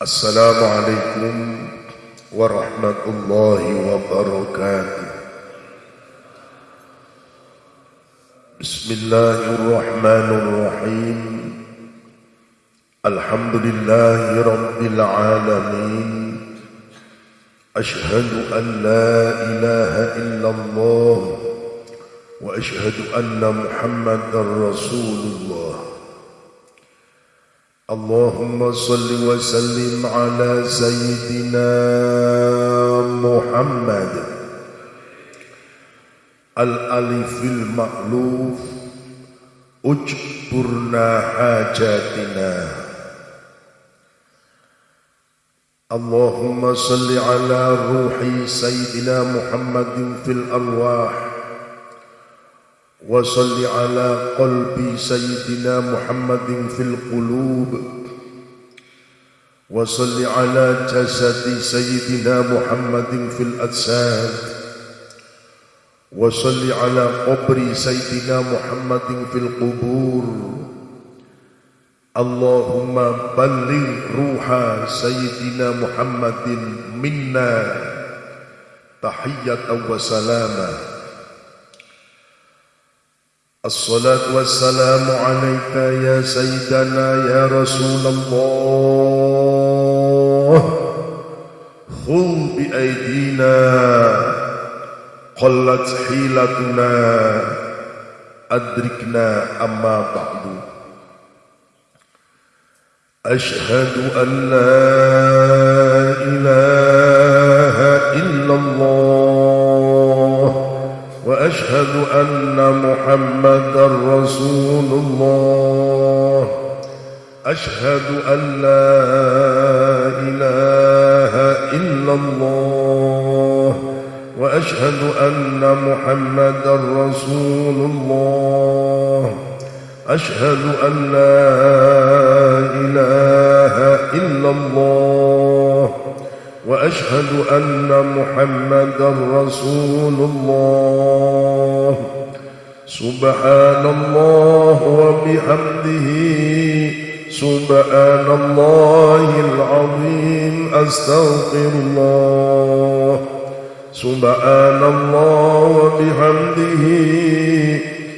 السلام عليكم ورحمة الله وبركاته. بسم الله الرحمن الرحيم. الحمد لله رب العالمين. أشهد أن لا إله إلا الله وأشهد أن محمدا رسول الله. اللهم صل وسلم على سيدنا محمد. الألف المألوف اجبرنا حاجاتنا. اللهم صل على روح سيدنا محمد في الأرواح. وصل على قلب سيدنا محمد في القلوب. وصل على جسد سيدنا محمد في الأجساد. وصل على قبر سيدنا محمد في القبور. اللهم بلغ روح سيدنا محمد منا تحية وسلامه الصلاة والسلام عليك يا سيدنا يا رسول الله. خذ بأيدينا. قلت حيلتنا. أدركنا أما بعد. أشهد أن لا إله إلا الله. أشهد أن محمدا رسول الله. أشهد أن لا إله إلا الله. وأشهد أن محمدا رسول الله. أشهد أن لا إله إلا الله. وأشهد أن محمدا رسول الله. سبحان الله وبحمده. سبحان الله العظيم. أستغفر الله. سبحان الله وبحمده.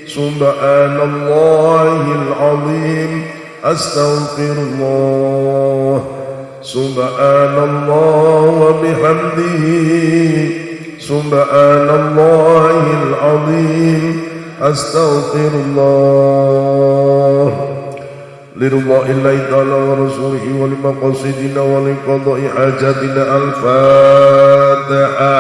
سبحان الله العظيم. أستغفر الله. سبحان الله وبحمده سبحان الله العظيم أستغفر الله لرضاء الله تعالى ورسوله ولمقاصدنا ولقضاء حاجاتنا الفاتحة.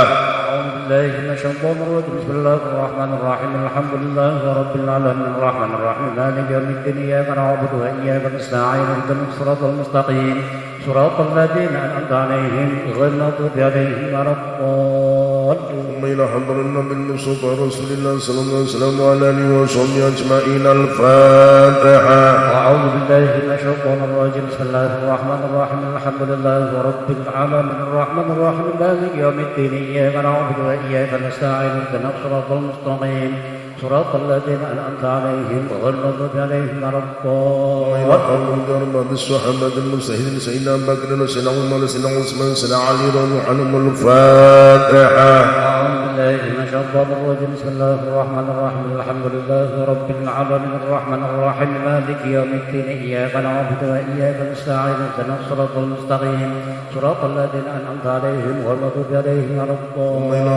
من الشيطان الرجيم. بسم الله الرحمن الرحيم. الحمد لله رب العالمين. الرحمن الرحيم. مالك يوم الدين. إياك نعبد وإياك نستعين. اهدنا الصراط المستقيم. صراط الذين أنعمت عليهم غير المغضوب عليهم ولا الضالين. إلى حضر النبي المصطفى رسول الله صلى الله عليه وسلم وعلى آله وصحبه أجمعين. الفاتحة. أعوذ بالله من الشيطان الرجيم. بسم الله الرحمن الرحيم. الحمد لله رب العالمين. الرحمن الرحيم. مالك يوم الدين. إياك نعبد وإياك نستعين. اهدنا الصراط المستقيم. صراط الذين انعمت عليهم غير المغضوب عليهم ولا الضالين بالصحابة المستهدين سيدنا بكر وسيدنا عمر وسيدنا عثمان وسيدنا علي رضي الله عنهم الفاتحة بالله من الشيطان الرجيم. بسم الله الرحمن الرحيم. الحمد لله رب العالمين. الرحمن الرحيم. مالك يوم الدين. إياك نعبد وإياك نستعين. اهدنا الصراط المستقيم. صراط الذين أنعمت عليهم غير المغضوب عليهم ولا الضالين.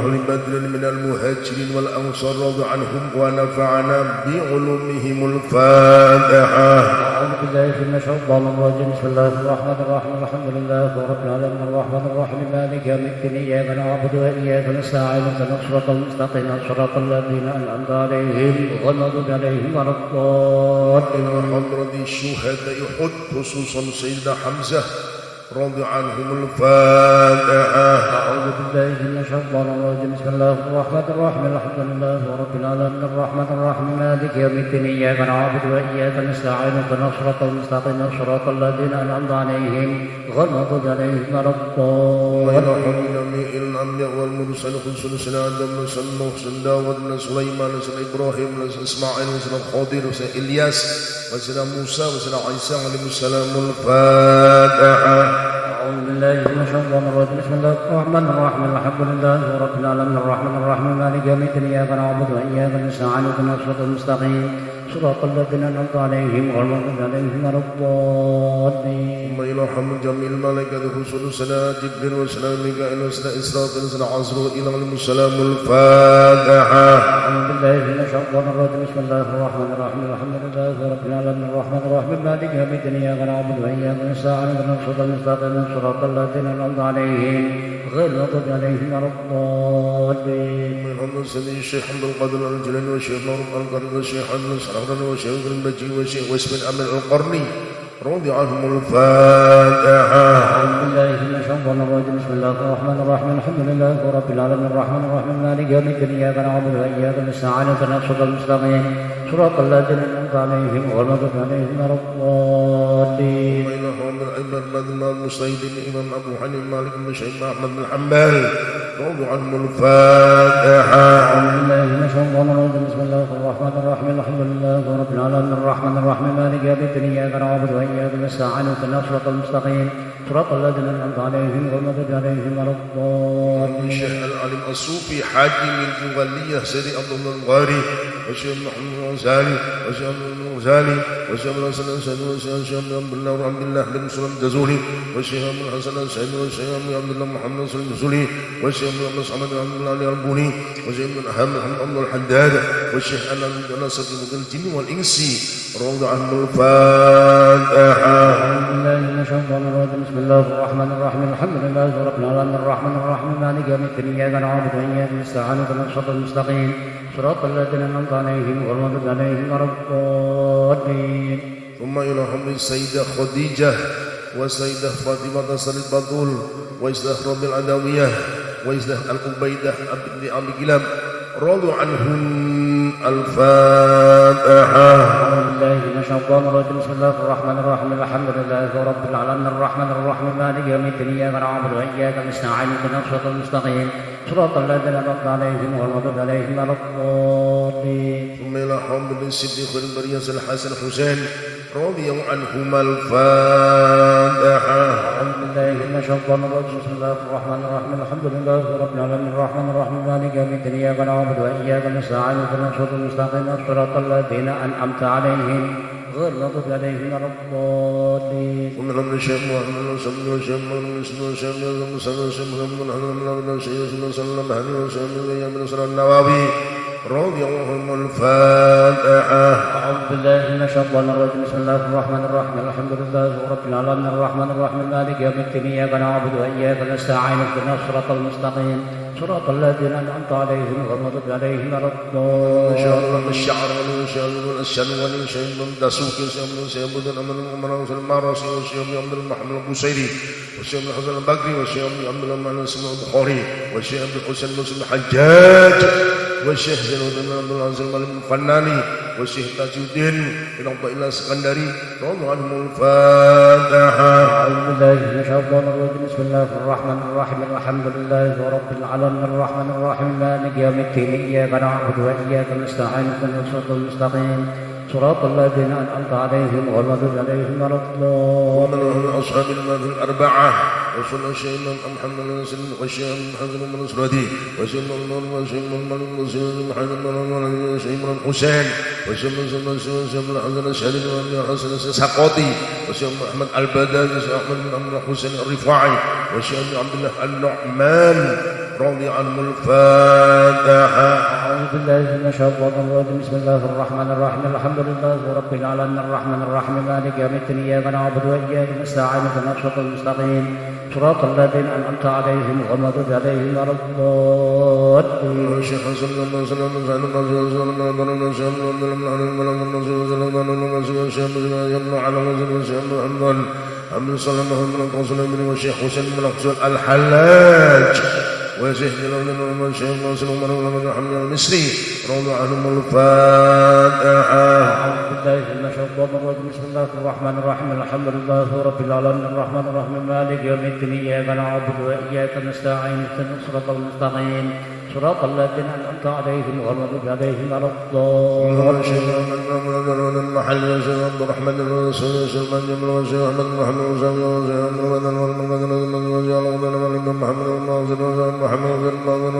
أهل بدر من المهاجرين والأنصار رضي عنهم ونفعنا بعلومهم الفاتحة. أعوذ بالله من الشيطان الرجيم. بسم الله الرحمن الرحيم. الحمد لله رب العالمين. الرحمن الرحيم. مالك يوم الدين. إياك نعبد وإياك نستعين. اهدنا الصراط المستقيم. صراط الذين أنعمت عليهم غير المغضوب عليهم ولا الضالين. الشهداء حد خصوصا سيدنا حمزة رضي عنهم الفاتحة. أعوذ بالله من الشيطان الرجيم. بسم الله الرحمن الرحيم. الحمد لله رب العالمين. الرحمن الرحيم. مالك يوم الدين. إياك نعبد وإياك نستعين. اهدنا الصراط المستقيم. صراط الذين أنعمت عليهم غير المغضوب عليهم ولا الضالين. جميع الأنبياء والمرسلين خصوصا سيدنا آدم وسيدنا نوح وسيدنا داود سليمان وسيدنا إبراهيم وسيدنا إسماعيل وسيدنا خضر وسيدنا إلياس وسيدنا موسى وسيدنا عيسى عليهم السلام الفاتحة أعوذ بالله من الشيطان الرجيم بسم الله الرحمن الرحيم. الحمد لله رب العالمين. الرحمن الرحيم. مالك يوم الدين. إياك نعبد وإياك نستعين. اهدنا الصراط المستقيم. صراط الذين أنعمت عليهم غير المغضوب عليهم ولا الضالين. ثم يرحم جميع الملائكة خصوصا سيدنا جبريل وسيدنا ميكائيل وسيدنا إسرافيل وسيدنا عزرائيل عليهم السلام الفاتحة. أعوذ بالله من الشيطان الرجيم. بسم الله الرحمن الرحيم. الحمد لله رب العالمين. الرحمن الرحيم. مالك يوم الدين. إياك نعبد وإياك نستعين. اهدنا الصراط المستقيم. صراط الذين أنعمت عليهم غير المغضوب عليهم ولا الضالين. سيدي الشيخ حمد القادر الجلاني والشيخ نور القرن والشيخ حمد السرحراني والشيخ المجي والشيخ واسم الأمن القرني رضي عنهم الفاتحة. أعوذ بالله من الشيطان الرجيم. بسم الله الرحمن الرحيم. الحمد لله رب العالمين. الرحمن الرحيم. مالك يوم الدين. إياك نعبد وإياك نستعين. اهدنا الصراط المستقيم. صراط الذين أنعمت عليهم غير المغضوب عليهم ولا الضالين. بينهم العباد الذين المستيدين الإمام أبو حنيفة مالك بن شيخ أحمد بن حنبل. رضي عنهم الفاتحة. أعوذ بالله من الشيطان الرجيم بسم الله الرحمن الرحيم. الحمد لله رب العالمين. الرحمن الرحيم. مالك يوم الدين. إياك نعبد وإياك نستعين. اهدنا الصراط المستقيم. صراط الذين أنعمت عليهم غير المغضوب عليهم ولا الضالين. الشيخ العليم الصوفي حاكم الجوالية سيدي عبد الله الغاري وشيخ محمد الغزالي وشيخ محمد الغزالي وشيخ محمد الحسن الأسعدي وشيخ شيخ عبد الله وعبد الله بن مسلم الدزولي وشيخ محمد الحسن الأسعدي وشيخ عبد الله محمد نصر الدزولي وشيخ محمد صعب بن علي البوني وشيخ محمد محمد عبد الحداد والشيخ أنا نصر الجن والإنس روض عنه الفاتحة بسم الله الرحمن الرحيم الحمد لله رب العالمين الرحمن الرحيم مالك يوم الدين اياك نعبد واياك نستعين اهدنا الصراط المستقيم صراط الذين أنعمت عليهم غير المغضوب عليهم ولا الضالين ثم حمد السيدة خديجة والسيدة فاطمة سر البطول وإسلام رب العدوية وإسلام العبيدة بن أبي كلاب رضوا عنهم الفاتحة أعوذ بالله من الشيطان الرجيم بسم الله الرحمن الرحيم الحمد لله رب العالمين الرحمن الرحيم مالك يوم الدين إياك نعبد وإياك نستعين اهدنا الصراط المستقيم صراط الذين أنعمت عليهم غير المغضوب عليهم ولا الضالين ثم إلى حمد الصديق البرية الحسن حسين رضي عنهما الفاتحة أعوذ بالله من الشيطان الرجيم بسم الله الرحمن الرحيم الحمد لله رب العالمين الرحمن الرحيم مالك يوم الدين إياك نعبد وإياك نستعين اهدنا الصراط المستقيم صراط الذين أنعمت عليهم. غير المغضوب عليهم ولا الضالين أمر الشيخ محمد وسلم وشيخ محمد وسلم وشيخ محمد وسلم وشيخ محمد وسلم وشيخ وسلم وشيخ وسلم وشيخ النووي رضي الله عنهم الفاتحة. أعوذ بالله من الشيطان الرجيم. بسم الله الرحمن الرحيم. الحمد لله رب العالمين. الرحمن الرحيم. مالك يوم الدين. إياك نعبد وإياك نستعين. اهدنا الصراط المستقيم. صراط الذين أنعمت عليهم غير المغضوب عليهم ولا الضالين. الشعر والشيب الشنون شيب دسوك شيب شيب الأمر الأمر المارس شيب عبد المحمد البوسيري وشيب الحسن البكري وشيب عبد المحمد البخاري وشيب الحسن مسلم الحجاج. والشيخ زين الدين عبد العزيز الملك الفناني والشيخ تاج الدين بن عبد الله السكندري رضي عنهم الفاتحة. أعوذ بالله من الشيطان الرجيم. بسم الله الرحمن الرحيم. الحمد لله رب العالمين. الرحمن الرحيم. مالك يوم الدين. إياك نعبد وإياك نستعين. اهدنا الصراط المستقيم. صراط الذين أنعمت عليهم غير المغضوب عليهم ولا ومن ومن أصحاب المال الأربعة وصلى شيئا محمد بن سلم وشيئا محمد بن نصرتي وشيئا من وشيئا من مسلم بن محمد بن ولد وشيئا من حسين وشيئا من سلم وشيئا من حزن الشهري وابن حسن السقاطي وشيئا من أحمد البدال وشيئا من أحمد حسين الرفاعي وشيئا من عبد الله النعمان رضي عنه الفاتحة أعوذ بالله من الشيطان الرجيم بسم الله الرحمن الرحيم الحمد لله رب العالمين الرحمن الرحيم مالك يوم الدين إياك نعبد وإياك نستعين اهدنا الصراط المستقيم صراط الذين أنعمت عليهم غير عليهم ولا الضالين الشيخ صلى الله عليه وسلم سعيد بن رسول الله صلى الله عليه وسلم عبد الله بن عبد الله بن رسول الله بن مسعود الشيخ بن على رسول الشيخ بن عبد الله بن صلى الله عليه وسلم الشيخ حسين بن حسين الحلاج القصر الحلاج وشيخ جلال بن والشيخ ناصر عمر بن محمد المصري رضي عنهم الفاتحة أعوذ بالله من الشيطان الرجيم بسم الله الرحمن الرحيم الحمد لله رب العالمين الرحمن الرحيم مالك يوم الدين إياك نعبد وإياك نستعين اهدنا الصراط المستقيم صراط الذين أنعمت عليهم غير المغضوب عليهم ولا الضالين المحل عبد الرحمن وشيخ من جمل وشيخ أحمد محمد وشيخ وشيخ عبد الرحمن والمقدر وشيخ محمد وشيخ محمد بن محمد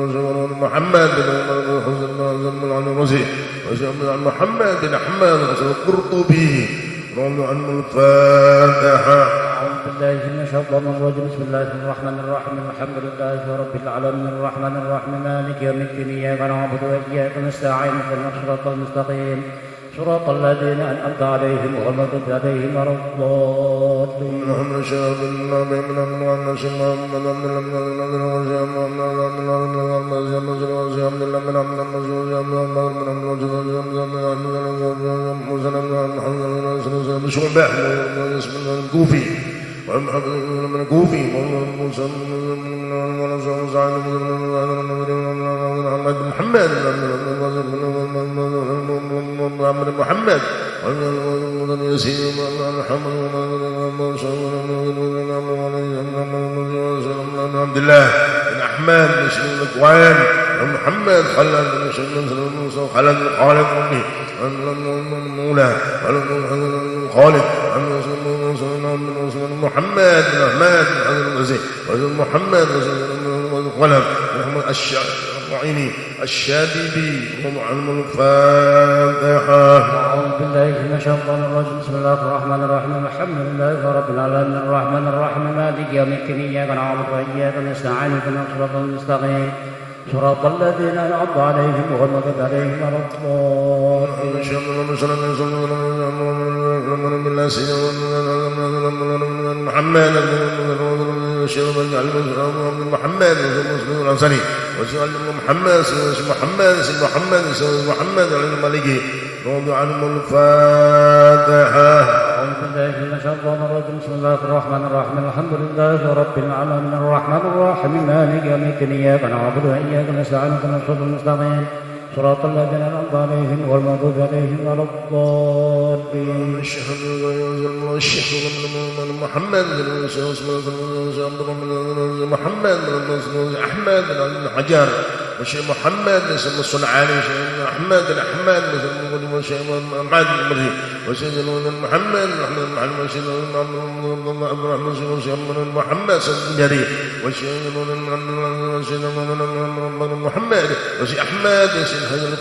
وشيخ محمد بن حسن بن بن عن الرزي وشيخ بن محمد بن أحمد وشيخ القرطبي رضي عنه الفاتحة أعوذ بالله من الشيطان الرجيم بسم الله الرحمن الرحيم الحمد لله رب العالمين الرحمن الرحيم مالك يوم الدين إياك نعبد وإياك نستعين اهدنا المستقيم صراط الذين أنعمت عليهم غير المغضوب عليهم ولا الضالين اللهم شهد لنا بأمن أمن محمد أمن أمن أمن أمن أمن أمن أمن الكوفي ومحمد بن الكوفي موسى بن محمد بن محمد محمد محمد. عبد الله بن أحمد بن شيخ الاكوان محمد خلد بن شيخ بن خلد بن خالد أمي مولى خالد محمد بن أحمد بن محمد بن خلف الشعبي الشادبي ومعلم الفاتحة. أعوذ بالله من الشيطان الرجيم. بسم الله الرحمن الرحيم. الحمد لله رب العالمين. الرحمن الرحيم. مالك يوم الدين. إياك نعبد وإياك نستعين. اهدنا الصراط المستقيم. صراط الذين أنعمت عليهم غير المغضوب عليهم ولا الضالين. محمد وشر من علم من محمد وشر مسلم الأنصاري وشر علم محمد وشر محمد وشر محمد وشر محمد على الملك رضي عنه الفاتحة. بسم الله الرحمن الرحيم. الحمد لله رب العالمين الرحمن الرحيم مالك يوم الدين إياك نعبد وإياك نستعين اهدنا الصراط المستقيم. صراط الذين أنعمت عليهم غير المغضوب عليهم ولا الضالين الشيخ الشيخ محمد محمد احمد بن حجر وشيخ محمد بن الصنعاني وشيخ أحمد بن وشيخ محمد بن مري وشيخ محمد محمد محمد وشيخ عبد الرحمن وشيخ محمد بن جرير وشيخ محمد وشيخ أحمد وشيخ حجر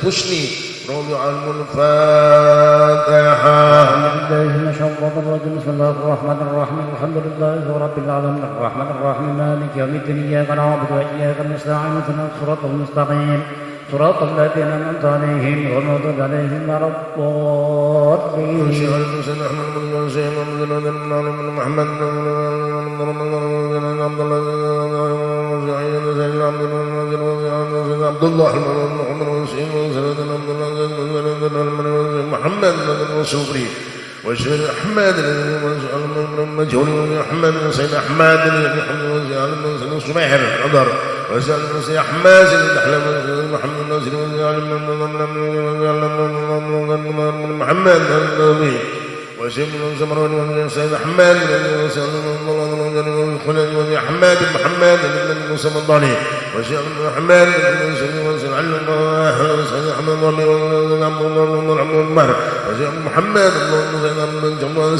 رضي عنه الفاتحه أعوذ بالله من الشيطان الرجيم بسم الله الرحمن الرحيم الحمد لله رب العالمين الرحمن الرحيم مالك يوم الدين إياك نعبد وإياك نستعين اهدنا الصراط المستقيم صراط الذين أنعمت عليهم غير المغضوب عليهم ولا الضالين بن بن عبد الله محمد وسيم محمد بن صبري وجعل أحمد مجهول أحمد بن سيد أحمد وجعل من سيد سمير قدر وجعل من سيد أحمد سيد أحمد محمد بن نصر وجعل من محمد بن وسيم بن زمر بن وشيخ محمد بن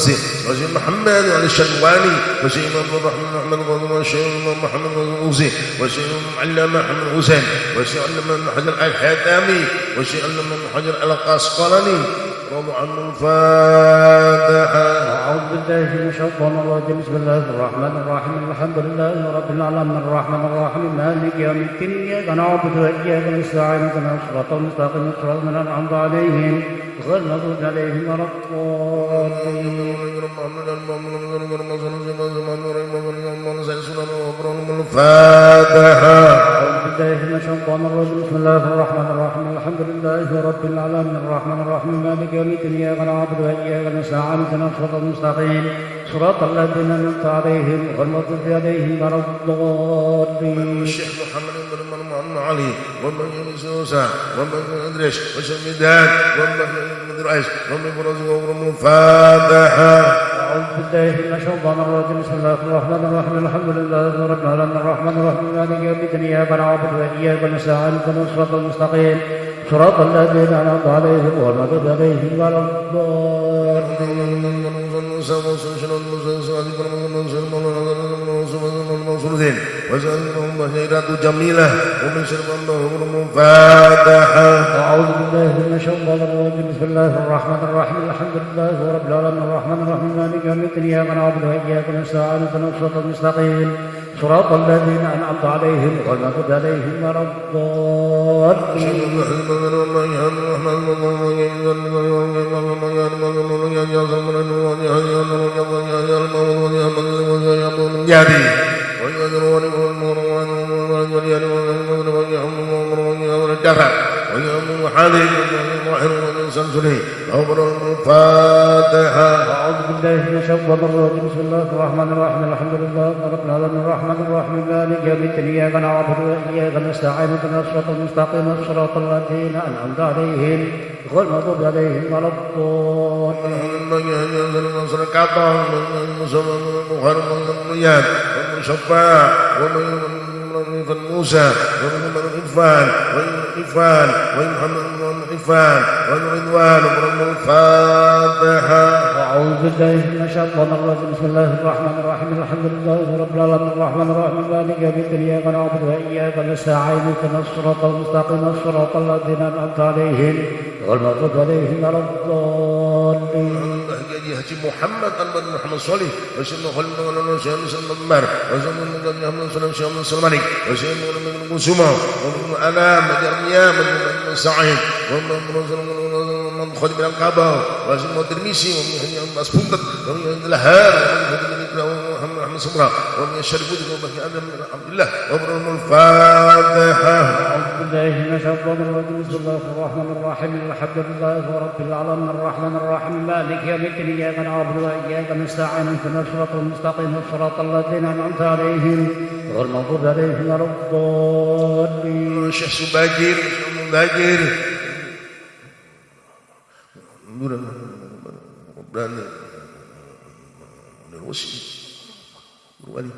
وشيخ محمد علي وشيخ محمد بن الحاتمي وشيخ علامه حجر القاسقلاني رضي عنه أعوذ بالله من الشيطان الرجيم. بسم الله الرحمن الرحيم. الحمد لله رب العالمين. الرحمن الرحيم. مالك يوم الدين. إياك نعبد وإياك نستعين. اهدنا الصراط المستقيم. صراط الذين أنعمت عليهم غير المغضوب عليهم ولا الضالين. الفاتحة أعوذ بالله من الشيطان الرجيم. بسم الله الرحمن الرحيم. الحمد لله رب العالمين الرحمن الرحيم مالك يوم الدين إياك نعبد وإياك نستعين اهدنا الصراط المستقيم. صراط الذين أنعمت عليهم غير المغضوب عليهم ولا الضالين. الشيخ محمد بن منمن علي ومن يونس موسى ومن ادريس وسمدان ومن بن رئيس ومن فرز ومن الفاتحه أعوذ بالله من الشيطان الرجيم. بسم الله الرحمن الرحيم. الحمد لله رب العالمين الرحمن الرحيم. مالك يوم الدين إياك نعبد وإياك نستعين اهدنا الصراط المستقيم. صراط الذين أنعمت عليهم غير المغضوب عليهم ولا الضالين. وسألهم بشيرة جميلة ومن شر الفاتحة أعوذ بالله من الشيطان الرجيم بسم الله الرحمن الرحيم الحمد لله رب العالمين الرحمن الرحيم مالك يوم الدين إياك نعبد وإياك نستعين اهدنا الصراط المستقيم صراط الذين أنعمت عليهم غير المغضوب عليهم ولا الضالين jadi الفاتحة أعوذ بالله من الشيطان الرجيم. بسم الله الرحمن الرحيم. الحمد لله رب العالمين. الرحمن الرحيم. مالك يوم الدين. إياك نعبد وإياك نستعين. اهدنا الصراط المستقيم. صراط الذين أنعمت عليهم غير المغضوب عليهم ولا الضالين. ومن موسى ومن عرفان ومن عرفان ومن ومن رضوان ومن الفاتحة أعوذ بالله من الشيطان الرجيم. بسم الله الرحمن الرحيم. الحمد لله رب العالمين. الرحمن الرحيم. مالك يوم الدين. إياك نعبد وإياك نستعين. اهدنا الصراط المستقيم. صراط الذين أنعمت عليهم غير المغضوب عليهم ولا الضالين. حجة محمد أنبت محمد صالح وشهد خلد مولانا شهد سلم المهر وشهد من قد يحمد صلى شهد من سلماني وشهد من قسمة ومن ألام ومن ألام ومن سعيد ومن ألام خذ من القبر. وزم الترمذي ومن عن مسبوط ومن لها ومن محمد صبرا ومن الشرف ومن عبد الله ومن الفاتحة. أعوذ بالله من الشيطان الرجيم. بسم الله الرحمن الرحيم. الحمد لله رب العالمين. الرحمن الرحيم. مالك يوم الدين. إياك نعبد وإياك نستعين. اهدنا الصراط المستقيم. صراط الذين أنعمت عليهم غير المغضوب عليهم ولا الضالين. شيخ سباجير شيخ Terus Berani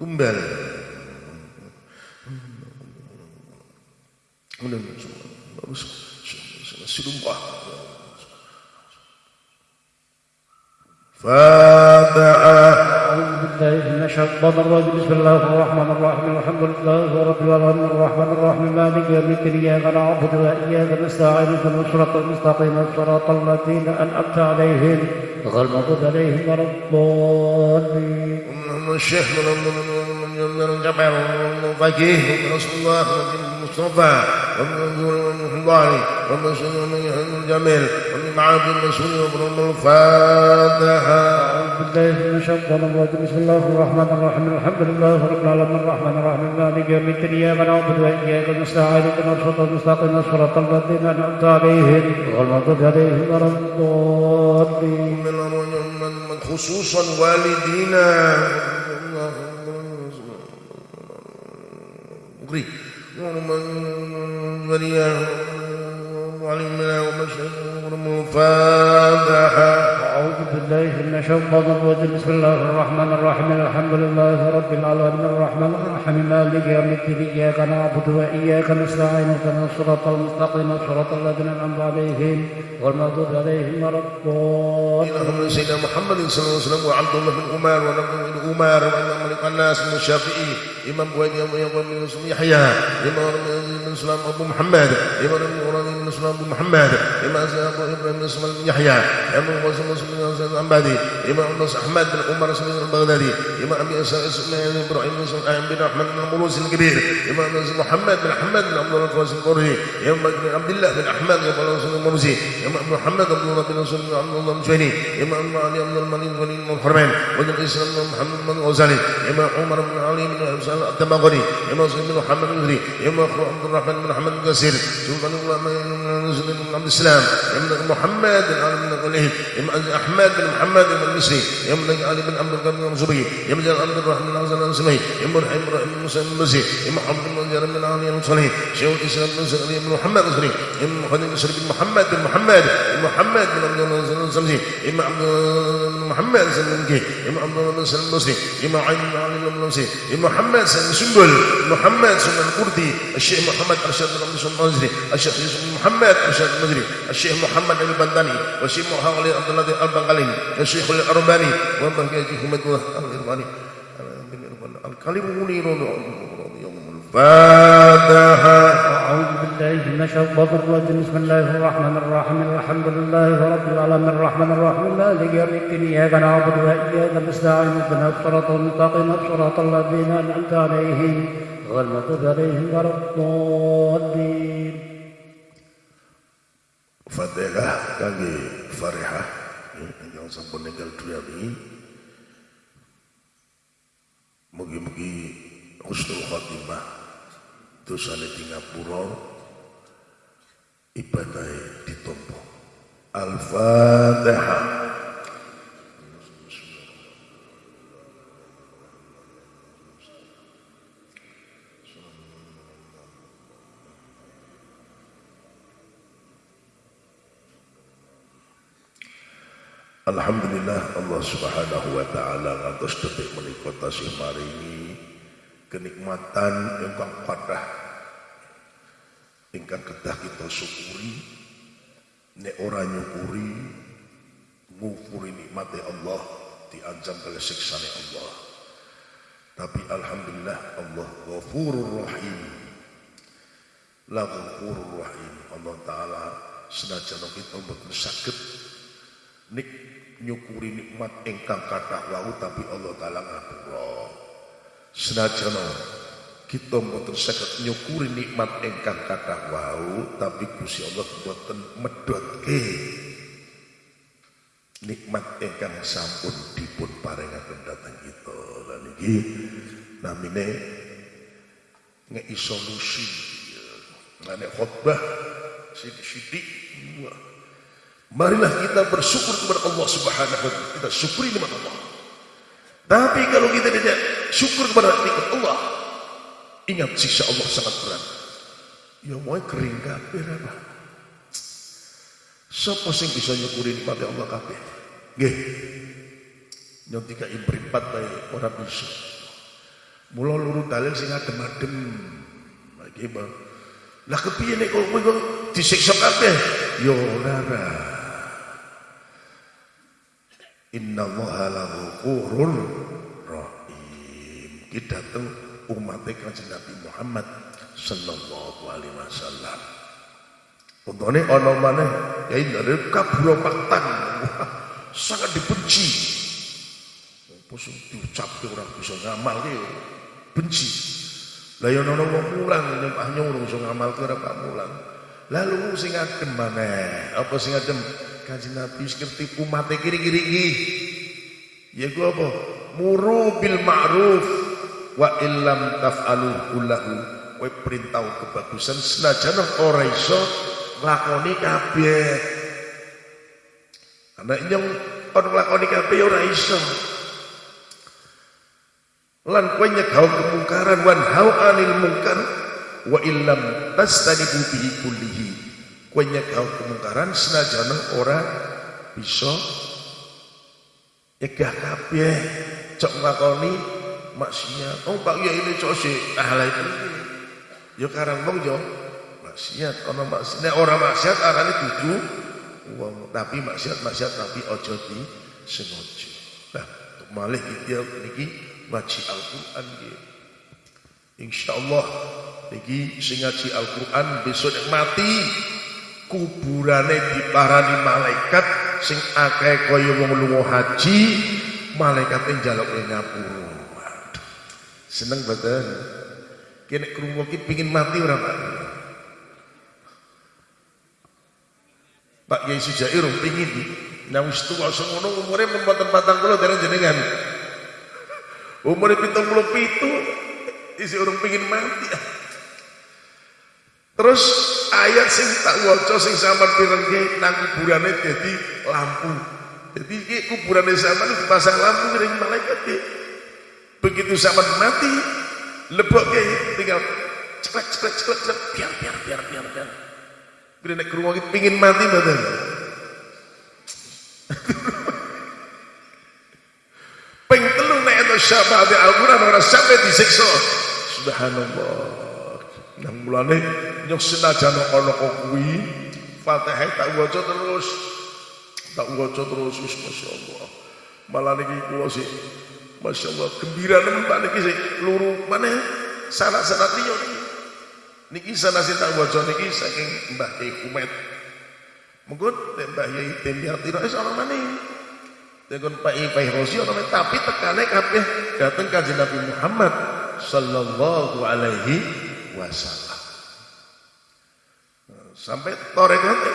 Tumbal Kemudian Bagus Fatihah أعوذ بالله من الشيطان الرجيم. بسم الله الرحمن الرحيم. الحمد لله رب العالمين. الرحمن الرحيم. مالك يوم الدين. إياك نعبد وإياك نستعين. اهدنا الصراط المستقيم. صراط الذين أنعمت عليهم غير المغضوب عليهم ولا الضالين. الشيخ من جبل فقيه رسول الله المصطفى ومن الله ومن سنن الجميل معاد المسؤول ومن الفاتحة بالله من الشيطان الرجيم. بسم الله الرحمن الرحيم. الحمد لله رب العالمين. الرحمن الرحيم. مالك يوم الدين. إياك نعبد وإياك نستعين. اهدنا الصراط المستقيم. صراط الذين أنعمت عليهم غير المغضوب عليهم ولا الضالين. خصوصا والدينا. مغري ومن وليا وعلمنا ومشهد الفاتحة أعوذ بالله من الشيطان الرجيم. بسم الله الرحمن الرحيم. الحمد لله رب العالمين. الرحمن الرحيم. مالك يوم الدين. إياك نعبد وإياك نستعين. اهدنا الصراط المستقيم. صراط الذين أنعمت عليهم غير المغضوب عليهم ولا الضالين. سيدنا محمد صلى الله عليه وسلم وعبد الله بن عمر ونبي بن عمر وإمام الناس من الشافعي. إمام بويد يوم بن يحيى. إمام بن سلام أبو محمد. إمام بن بن اسماعيل بن محمد اما ابو إبراهيم بن اسماعيل بن يحيى امام قاسم بن العنبادي اما بن احمد بن عمر بن البغدادي اما ابي اسماعيل بن إبراهيم بن بن احمد بن ملوس الكبير امام محمد بن احمد بن عبد الله بن القرشي اما بن عبد الله بن احمد بن عبد الله المرسي امام محمد بن الله بن رسول عبد الله بن المشهري امام علي بن المنين بن الحرمين وابن اسلام بن محمد بن الغزالي اما عمر بن علي بن الدمغري امام سيدنا محمد بن امام عبد الرحمن بن احمد بن كثير سبحان الله ما نزل من الإسلام يمن محمد بن علي بن غنيه يمن أحمد بن محمد بن المسري يمن علي بن عبد القادر بن المنصوري يمن عبد الرحمن بن عزل الأنسمي يمن رحيم رحيم بن مسلم المسري يمن عبد المنذر بن علي بن صلي شيخ الإسلام بن سعدي بن محمد المصري يمن محمد بن مسري بن محمد بن محمد محمد بن عبد الله بن الأنسمي يمن عبد محمد بن سلمكي يمن عبد الله بن سلم المصري يمن عين بن علي بن المصري يمن محمد بن سنبل محمد بن القردي الشيخ محمد أرشد بن عبد الله بن المصري الشيخ محمد محمد مشهد المدري الشيخ محمد البنداني والشيخ محمد عبد الله البنغالي والشيخ الأرباني ومن الشيخ محمد الأرباني. الكلم منير الفاتحة أعوذ بالله من الشيطان الرجيم بسم الله الرحمن الرحيم الحمد لله رب العالمين الرحمن الرحيم مالك يوم الدين إياك نعبد وإياك نستعين اهدنا الصراط المستقيم صراط الذين أنعمت عليهم غير المغضوب عليهم ولا الضالين. Fatihah kangge Farihah. Yang sampun ninggal dunia ini. Mugi-mugi husnul khotimah dosane di ngapura ibadah ditompo. Al-Fatihah Alhamdulillah Allah Subhanahu wa taala ngantos detik menika tasih maringi kenikmatan ingkang kathah ingkang kedah kita syukuri. Nek ora nyukuri ngupuri nikmate Allah diancam kali siksane Allah. Tapi alhamdulillah Allah ghafurur rahim. La ghafurur rahim. Allah taala senajan kita mboten saged nik nyukuri nikmat ingkang kathah wau tapi Allah taala ngapura senajan kita mboten saged nyukuri nikmat ingkang kathah wau tapi Gusti Allah mboten medhotke. Nikmat ingkang sampun dipun paringaken dhateng kita. Lan iki namine ngeki solusi. Lan khotbah sithik-sithik Marilah kita bersyukur kepada Allah Subhanahu wa taala. Kita syukuri nikmat Allah. Tapi kalau kita tidak syukur kepada nikmat Allah, ingat sisa Allah sangat berat. Ya mau kering kabeh apa? Siapa sing bisa nyukuri nikmat Allah kabeh? Nggih. Yang tiga impripat bae ora bisa. Mula luru dalil sing adem-adem. Bang. Lah kepiye nek kowe disiksa kabeh? Ya ora. Inna allaha laghafurur rahim. Kita datang umat kanjeng Nabi Muhammad sallallahu alaihi wasallam. Untune ana maneh ya dari kaburo paktan. Sangat dibenci. Pusing diucapke ora bisa ngamalke benci. Lah ya ana wong mulang nyembah nyuruh iso ngamalke ora pak mulang. Lalu sing adem maneh, apa sing adem? Kanjeng Nabi ngerti umat kiri-kiri iki. Ya ku apa? Muru bil ma'ruf wa illam taf'alu kullahu. Kowe perintah kebagusan senajan ora iso nglakoni kabeh. Karena yang kon nglakoni kabeh ora iso. Lan kowe nyegah kemungkaran wan hau anil mungkar wa illam tastanibu bihi kullihi kowe nyegah kemungkaran senajana ora bisa. Nyegah kabeh cok nglakoni maksiat oh Pak ya ini cok sih ahla itu ya karang wong yo maksiat ana maksiat nek ora maksiat arane dudu. Wong tapi maksiat maksiat tapi aja di sengaja. Nah untuk malih iki niki ngaji Al-Qur'an nggih. Insyaallah niki sing ngaji Al-Qur'an besok mati kuburane diparani malaikat sing akeh kaya wong lunga haji malaikate njaluk ngapura waduh seneng boten kene krungu iki pengin mati ora Pak Pak Yai Sujair pengin Nah wis tuwa semono umure mboten 40 dereng jenengan. Umure 77 isi urung pengin mati. Terus ayat sing tak waca sing sampean pirengke nang kuburane dadi lampu. Jadi iki kuburane sampean dipasang lampu ring malaikat iki. Begitu sampean mati, lebokke tinggal ceklek ceklek ceklek ceklek biar biar biar biar biar. Bila nek krungu pengin mati mboten. Ping telu nek ento syafaat Al-Qur'an ora sampai disiksa. Subhanallah. Nang mulane nyok senajan ana kok kuwi Fatihah tak waca terus. Tak waca terus masyaallah. Malah niki kula sih masyaallah gembira nemen Pak niki sih luru mana sanak-sanak liya niki. Niki sana sing tak waca niki saking Mbah Kiai Kumet. Mungkin Mbah Yai Tembiati Rais orang mana? Dengan Pak Ipai Rosi? Tapi tekannya kabeh datang kajian Nabi Muhammad Sallallahu Alaihi Wasallam. Sampai torek nanti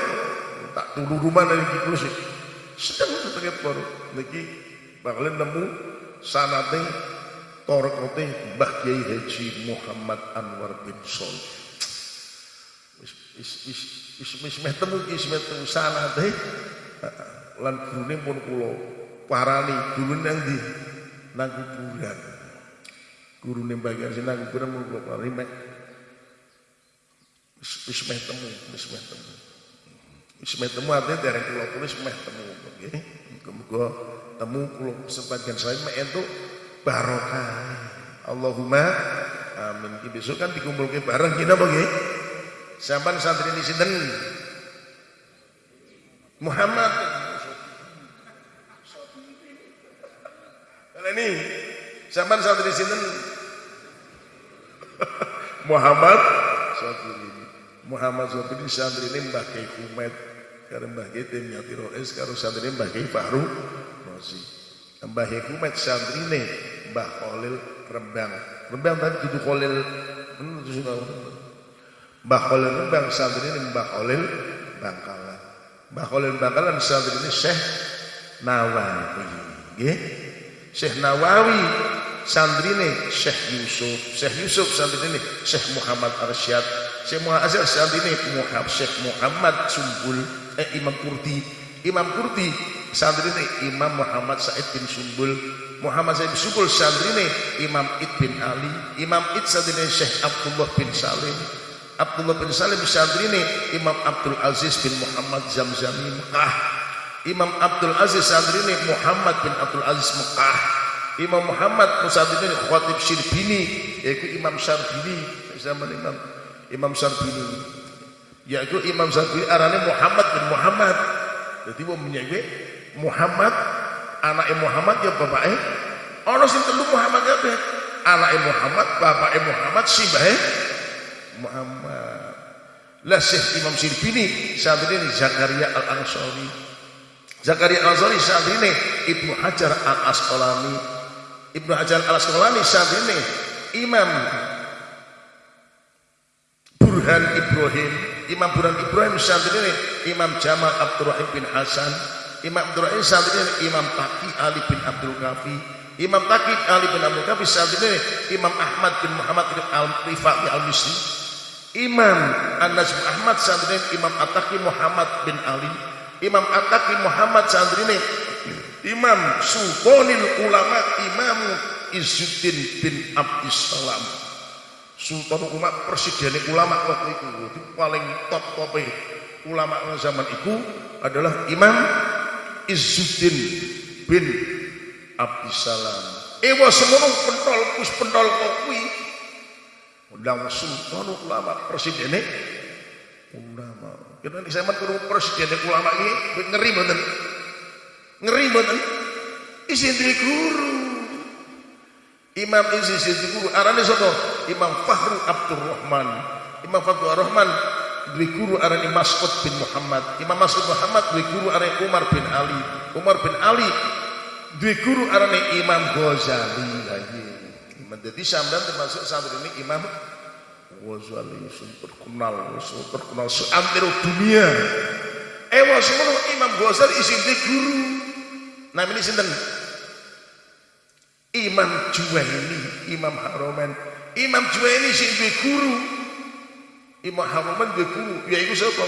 tak tunggu rumah dari kikul sih. Sedang setengah baru. Niki bakalan nemu sanate torek nanti Mbah Kiai Haji Muhammad Anwar bin Solih. Wis meh temu ki temu sanate lan gurune pun kula parani gurune nang ndi nang kuburan gurune bagian sing nang kuburan pun kula parani wis meh temu wis meh temu wis meh temu artinya dereng kula tulis meh temu nggih muga temu kula sebagian saya mek entuk barokah Allahumma amin ki besok kan dikumpulke bareng kita apa nggih Sampan santri ini sinten? Muhammad. Kalau ini sampan santri sinten? Muhammad Sofiri. Muhammad Sofiri santri ini Mbah Kiai Kumet. Karo Mbah Kiai Temyati Roes karo santri Mbah Kiai Fahru Rosi. Mbah Kiai Kumet santri ini Mbah Khalil Rembang. Rembang tadi duduk Khalil. Mbah Khalil Rembang santri ini Mbah Khalil Bangkalan. Mbah Khalil Bangkalan santri ini Syekh Nawawi. Nggih. Syekh Nawawi santri ini Syekh Yusuf. Syekh Yusuf santri ini Syekh Muhammad Arsyad. Syekh Muhammad santri ini Syekh Muhammad Sumbul eh Imam Kurdi. Imam Kurdi santri ini Imam Muhammad Said bin Sumbul. Muhammad Said bin Sumbul santri ini Imam Id bin Ali. Imam Id santri ini Syekh Abdullah bin Salim. Abdullah bin Salim santri ini Imam Abdul Aziz bin Muhammad Zamzami Mekah Imam Abdul Aziz santri ini Muhammad bin Abdul Aziz Mekah Imam Muhammad santri ini Khatib Syrbini yaitu Imam Syarbini zaman Imam Imam Syarbini yaitu Imam Syarbini arane Muhammad bin Muhammad jadi mau menyebut Muhammad anaknya Muhammad ya bapaknya ono sing telu Muhammad kabeh anaknya Muhammad bapaknya Muhammad simbahe Muhammad. Lah Syekh Imam Sirbini saat ini Zakaria Al Ansori. Zakaria Al Ansori saat ini Ibnu Hajar Al Asqalani. Ibnu Hajar Al Asqalani saat ini Imam Burhan Ibrahim. Imam Burhan Ibrahim saat ini Imam Jamal Abdurrahim bin Hasan. Imam Abdurrahim saat ini Imam Taki Ali bin Abdul Kafi. Imam Taki Ali bin Abdul Kafi saat ini Imam Ahmad bin Muhammad bin Al-Rifaqi Al-Misri. Imam An-Najm Ahmad Sandrini Imam Ataki Muhammad bin Ali Imam Ataki Muhammad Sandrini Imam Sultanil Ulama Imam Izzuddin bin Abdissalam Sultan Ulama Presiden Ulama waktu itu itu paling top top ulama zaman itu adalah Imam Izzuddin bin Abdissalam Ewa semono pentol kus pentol kokwi undang sultan ulama presiden ulama. Kita ini saya turun presiden ulama ini ngeri banget ngeri banget isi guru. Imam isi guru. Arane soto imam Fahru Abdul Rahman imam Fahru Rahman duwe guru arane Mas'ud bin Muhammad. Imam Mas'ud Muhammad duwe guru arane Umar bin Ali. Umar bin Ali duwe guru arane Imam Ghazali. Lagi. Imam dadi sampean termasuk santri ini Imam Ghazali terkenal, terkenal seantero dunia. Ewa semono Imam Ghazali isin guru. Namanya sinten? Imam Juwaini, Imam Haromen. Imam Juwaini sing duwe guru. Imam Haromen duwe guru, yaiku sapa?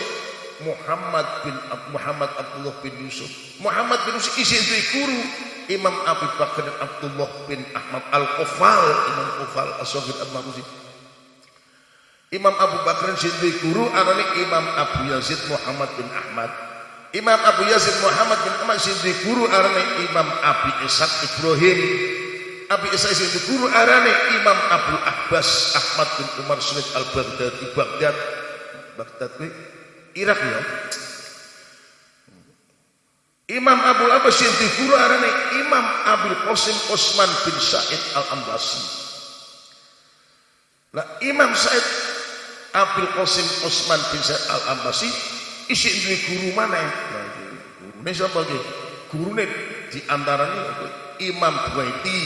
Muhammad bin Muhammad Abdullah bin Yusuf. Muhammad bin Yusuf isin duwe guru. Imam Abu Bakar Abdullah bin Ahmad Al-Qufal, Imam Qufal As-Saghir Al-Maruzi. Imam Abu Bakar sing duwe guru arane Imam Abu Yazid Muhammad bin Ahmad. Imam Abu Yazid Muhammad bin Ahmad sing duwe guru arane Imam Abi Ishaq Ibrahim Abi Isa sing guru arane Imam Abu Abbas Ahmad bin Umar Sulit Al-Baghdadi Baghdad. Baghdad kuwi Irak ya? Imam Abu Abbas yang guru arane Imam Abdul Qasim Osman bin Said Al-Ambasi Nah Imam Said Abdul Qasim Osman bin Said Al-Ambasi isi duwe guru mana? Ya? Gurune sapa iki? Gurune di antaranya Imam Buaiti,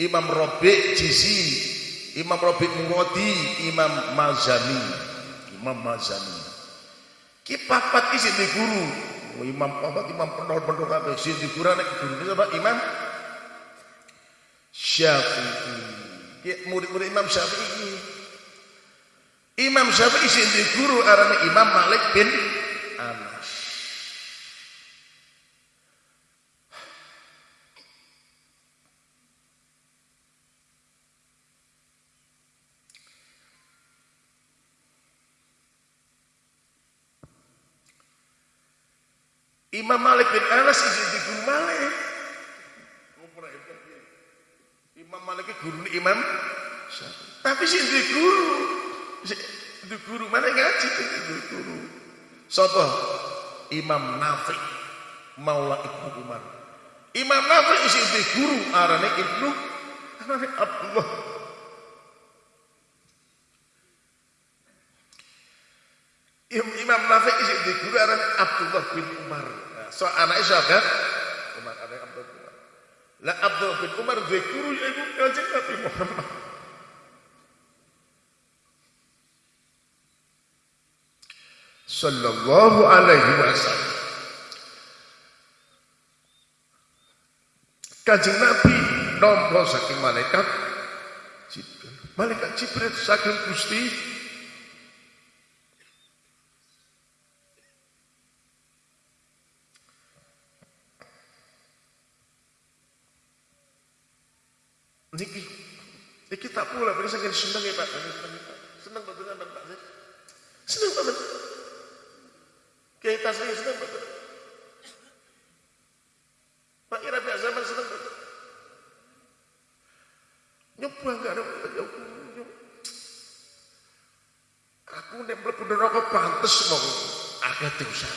Imam Robi Jizi, Imam Robi Murodi, Imam Mazani, Imam Mazani. Ki papat isi di guru. Oh, Imam papat, Imam pendor-pendor kabeh sing di guru nek guru sapa? Imam Syafi'i. Ki murid-murid Imam Syafi'i. Imam Syafi'i sing di guru arane Imam Malik bin Anas. Imam Malik bin Anas di guru Malik. Imam Malik guru Imam. Tapi sih di guru. Di guru mana ngaji di guru. Sopo Imam Nafi Maula Ibnu Umar. Imam Nafi isi di guru arane Ibnu arane Abdullah. Imam Nafi isi di guru arane Abdullah bin Umar. So anaknya siapa? Umar ada Abdullah bin Umar. Lah Abdullah bin Umar di guru yaitu kanjeng Nabi Muhammad. Sallallahu alaihi wasallam. Kanjeng Nabi nompo saking malaikat Jibril. Malaikat Jibril saking Gusti Niki, niki tak pula, ini saking seneng ya Pak, seneng betul kan Pak, seneng banget. Kita saya seneng betul. Pak Ira biasa zaman seneng betul. Nyoba enggak ada nyoba. Aku nek mlebu neraka pantes mau agak dosa.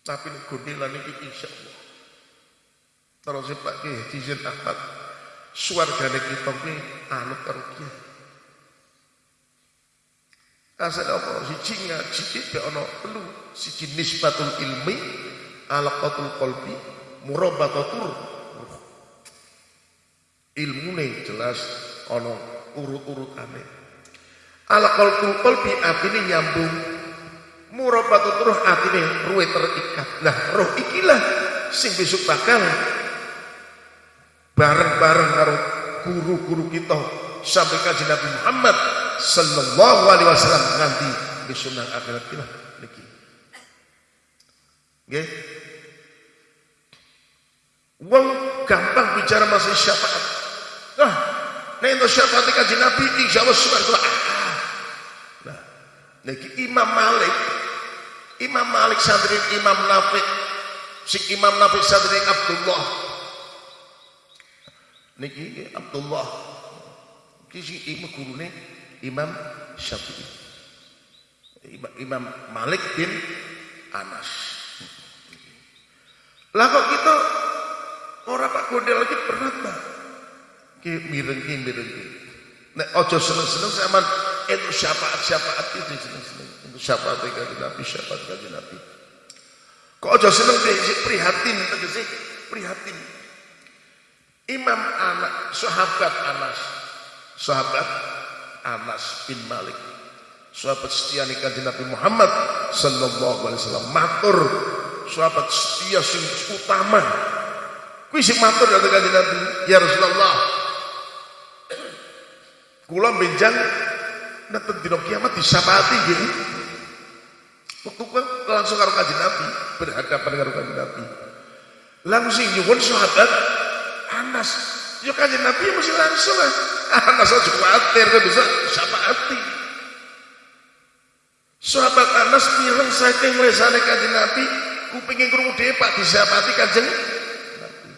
Tapi nek gondelan iki insyaallah. Terus Pak Ki Haji Ahmad suargane kita kuwi anut karo kiai. Asal apa? Siji ngaji iki ana telu. Siji nisbatul ilmi alaqatul qalbi murabatatur ilmune jelas ana urut-urutane. Alaqatul qalbi atine nyambung murabatatur roh atine ruwe terikat. Nah roh ikilah sing besok bakal bareng-bareng karo guru-guru kita sampai kaji Nabi Muhammad sallallahu alaihi wasallam nganti besok nang akhirat kita niki. Nggih. Wong gampang bicara masalah syafaat. Nah, nek untuk syafaat kaji Nabi insya Allah subhanahu wa Nah, niki Imam Malik Imam Malik santri Imam Nafi sing Imam Nafi santri Abdullah niki Abdullah kisi imam gurune Imam Syafi'i Imam Malik bin Anas lah kok kita orang Pak Gondel lagi berat lah ki mireng ki mireng nek ojo seneng-seneng sama itu syafaat-syafaat itu seneng-seneng. Itu syafaat kanjeng Nabi, syafaat kanjeng Nabi. Kok aja seneng sih prihatin tegese prihatin. Imam anak sahabat Anas, sahabat Anas bin Malik, sahabat setia kanjeng Nabi Muhammad sallallahu alaihi wasallam. Matur. Sahabat setia sing utama. Kuwi sing matur dateng kanjeng Nabi. Ya Rasulullah. Kula benjang nenten dina kiamat disapati gini waktu kan langsung karo kanjeng Nabi berhadapan karo kanjeng Nabi. Langsung nyuwun sahabat Anas. Ya kanjeng Nabi mesti langsung lah Anas aja khawatir kan bisa syafaati sahabat Anas mireng saking lesane kanjeng Nabi kupingin krungu dhewe Pak disapati kanjeng Nabi.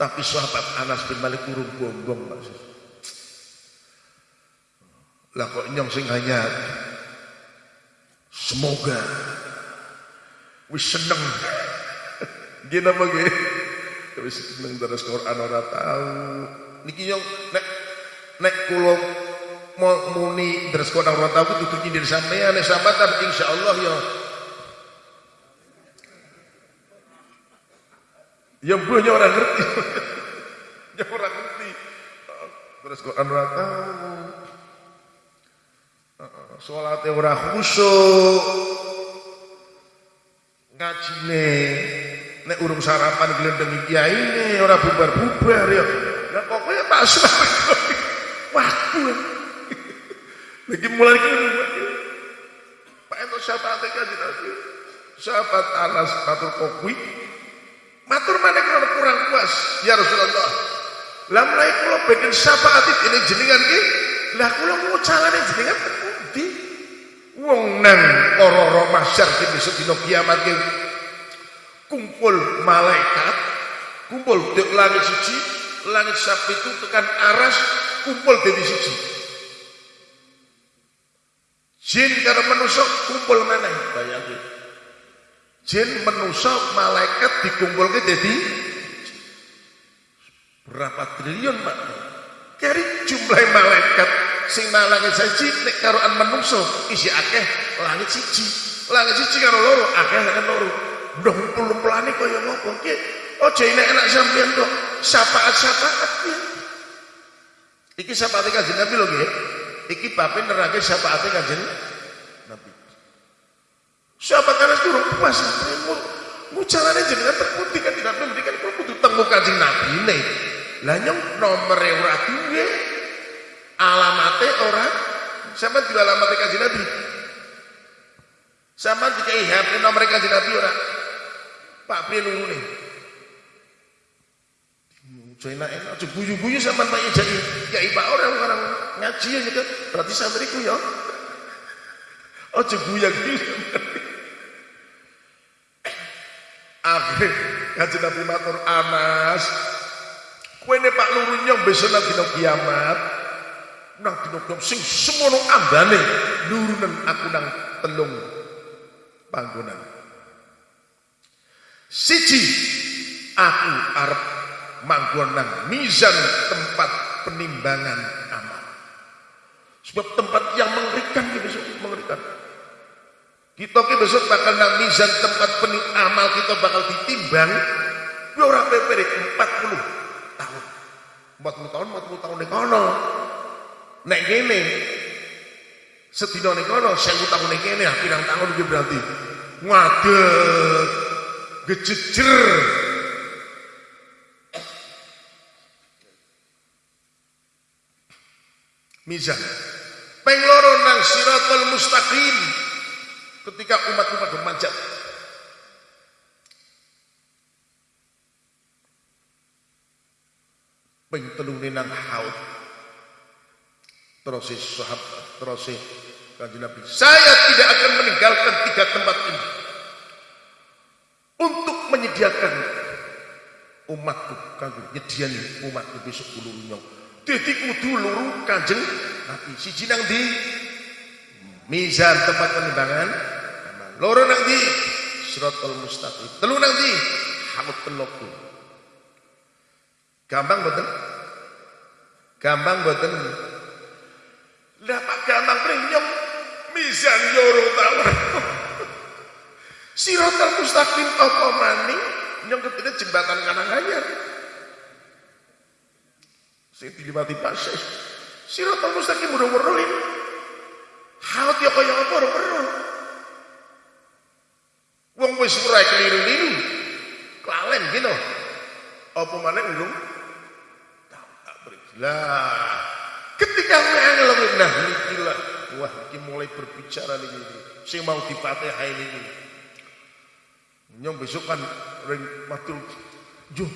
Tapi sahabat Anas bin Malik urung bombong maksud lah kok nyong sing hanya semoga. Wis seneng. Gini apa gini wis seneng terus Quran ora tahu niki nyong nek nek kula muni terus Quran ora tahu kudu nyindir sampean nek sampean insyaallah ya yang punya orang ngerti. Yang orang ngerti. Terus Quran ora tahu Sholatnya ora khusyuk. Ngajine nek urung sarapan glendeng kiai ini ora bubar-bubar ya. Lah pokoknya tak sampai waktu. Lagi mulai iki Pak Ento syafaat kanjeng Nabi. Sahabat Anas matur kokwi. Matur mana kalau kurang puas ya Rasulullah. Lah mulai kula bikin syafaat ini jenengan ki. Lah kula ngucalane jenengan pundi? Wong nang ora-ora masyar ki besok kiamat ki kumpul malaikat, kumpul di langit suci, langit sapi itu tekan aras, kumpul di suci. Jin karo manusia kumpul mana? Bayangin. Jin manusia malaikat dikumpulke dadi berapa triliun Pak? Kari jumlah malaikat sing langit siji nek karoan manungsa isi akeh langit siji. Langit siji karo loro akeh langit loro. Ndong puluh-pulane kaya ngopo ki? Aja enak-enak sampean kok syafaat-syafaat ki. Iki syafaat kanjeng Nabi lho nggih. Iki bape nerake syafaat kanjeng Nabi. Sahabat Anas turun puas Mucarane jenengan terputih kan tidak memberikan kudu temu kanjeng Nabi ne. Lah nyong nomere ora duwe. Alamate ora sampe di alamate kanjeng Nabi. Sampe dikai HP nomor kanjeng Nabi ora. Pak piye lurune? Joina enak aja guyu-guyu sampean Pak Yai Kiai Pak orang orang ngaji ya gitu. Berarti santriku ya. Aja guyu-guyu. Akhir kanjeng Nabi matur Anas, kowe ne Pak Luru nyong besok nang dina kiamat. Nang dina kiamat sing semono ambane nurunen aku nang telung panggonan. Siji aku arep manggon nang mizan tempat penimbangan amal. Sebab tempat yang mengerikan ini besok mengerikan. Kita ki besok bakal nang mizan tempat pening amal kita bakal ditimbang ora peperik 40 tahun. 40 tahun, 40 tahun ning kono. Nek kene sedina ning kono 1000 tahun ning kene pirang tahun iki berarti ngadeg gejejer mizan peng loro nang siratal mustaqim. Ketika umat-umat memanjat. Ping telune nang haud. Terus sahabat terus kanjeng Nabi. Saya tidak akan meninggalkan tiga tempat ini menyediakan umatku kanggo nyediani umatku besok ulun nyong dadi kudu luru kanjeng. Nabi siji nang di mizan tempat penimbangan loro nang di siratal mustaqim. Telu nang di hamut teloku gampang boten? Gampang boten? Pak Gantang Prinyong mizan yoro tawar. Sirotal mustaqim apa maning yang ketiga jembatan kanan hanya sing mati pasir Sirotal mustaqim udah merulin Hal ya kaya apa udah merul Wong wis murai keliru-liru kelalen gino. apa maning belum tak berjelas. ketika angel nah nikilah wah ini mulai berbicara nih. Saya mau dipatihai ini. Nyong besok kan ring matul juh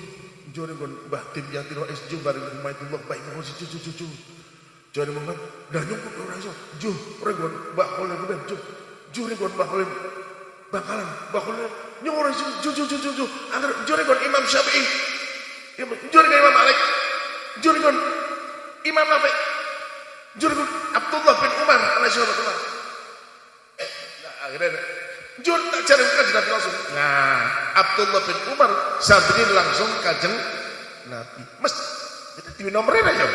ju ring kon mbah tim yatin no es juh bareng Humaidullah baik kon si cucu cucu. ju ring mongkat dan nyong kon orang iso juh ring kon mbah kolen kuwi juh juh ring kon mbah kolen bakalan mbah kolen nyong ora iso ju ju ju ju agar ju ring kon Imam Syafi'i. ju ring Imam Malik. ju ring kon Imam Nafi. ju ring kon Abdullah bin Umar alaihi wasallam. Eh, akhirnya Jur tak cari kajian Nabi langsung. Nah, Abdullah bin Umar santri langsung kajeng Nabi. Mas, itu di nomornya aja.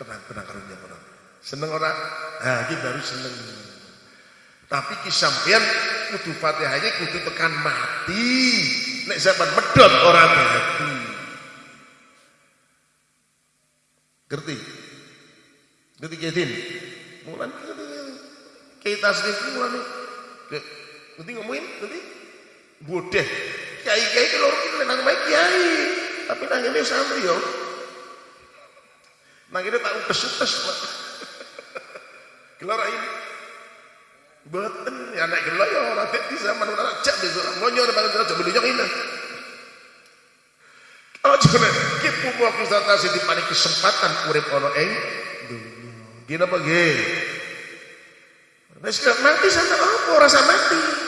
Tenang, tenang karunya tenang. Seneng orang, nah ini baru seneng. Tapi kisampian kudu fatihahnya kudu tekan mati. Nek zaman medot orang mati. Ngerti? Ngerti Kedin? Mulan kita sendiri mulan nanti ngomongin nanti bodeh kiai kiai kalau kita nang baik kiai. Tapi nang ini santri yo. Nang ini tahu udah sutes gelar ini. Beten ya anak gelar yo ya nanti bisa zaman anak cak besok. Ngonyor pada gelar jam belinya ini oh jangan kita mau konsentrasi di panik kesempatan urip ono eng gina gini apa gini Nah, sekarang mati apa? Rasa mati.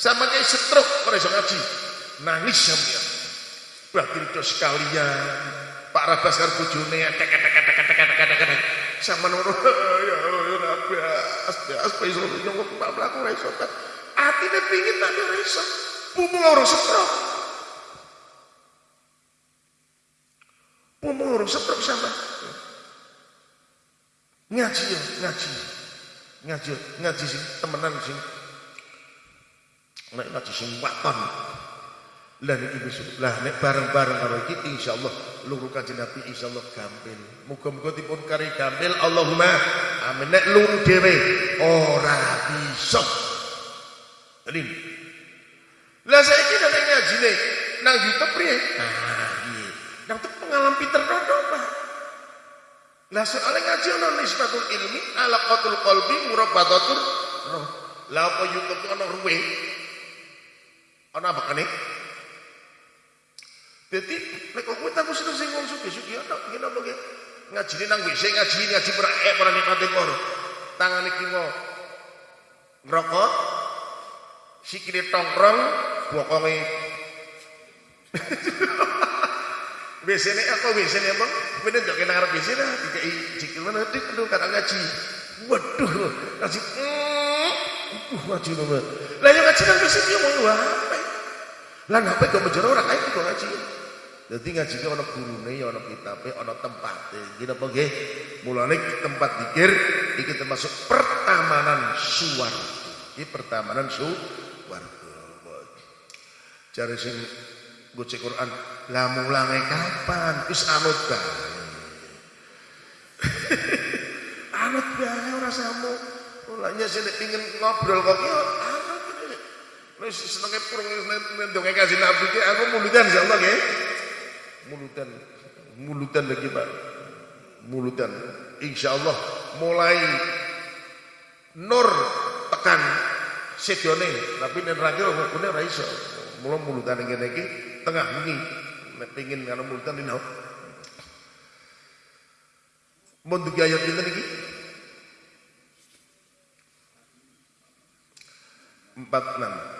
Sama kayak stroke ora iso ngaji. Nangis sampeyan. Berarti itu sekalian. Pak Rabas karo bojone tek tek tek tek tek tek tek tek. Sama nuru ya ya nabas. Bias pe iso nyong kok mlaku ora iso. Atine pingin tapi ora iso. Pumu ora stroke. umur setruk sama ngaji ya ngaji ngaji ngaji sing temenan sing nek ngaji sing waton lah niki besok lah nek bareng-bareng karo iki insyaallah luru kanjeng Nabi insyaallah gampil. Muga-muga dipun kari gampil. Allahumma amin. Nek luru dhewe ora bisa. Jadi, lah saiki nek ngajine nang YouTube priye ah iya. Nang pengalaman Peter Dodo Pak. Lah soalnya ngaji ana nisbatul ilmi ala qatul qalbi murabatatur roh. Lah apa YouTube ana ruwe? Ana apa kene? Dadi nek kowe tak mesti sing wong sugih-sugih ana ngene apa ge? Ngajine nang WC ngaji ngaji ora ek ora nikmate karo. Tangan iki ngo ngrokok sikile tongkrong bokonge WC ini apa WC ini emang bener jok kena ngarep WC dah dikai jikil mana dik aduh kata ngaji waduh ngaji uh ngaji nama lah yang ngaji nang WC dia mau apa lah apa kok menjero ora kae kok ngaji. Dadi ngaji ki ana gurune ya ana kitabe, ana tempate. Iki napa nggih? Mulane tempat dikir iki termasuk pertamanan suwarga. Iki pertamanan suwarga. cari sing cek Quran, lah mulange kapan? is anut bae. anut bae orang samu. Mulanya sih pingin ngobrol kok ya yo wis senenge purung ndonge kasih nabi ki aku mulutan insyaallah nggih. Mulutan. Mulutan lagi Pak. Mulutan. Insyaallah mulai nur tekan sedone. Tapi nek ra kira kok ora iso. Mula mulutan ngene iki tengah bengi. Nek pengin karo mulutan dina mun dugi ayat pinten iki? 46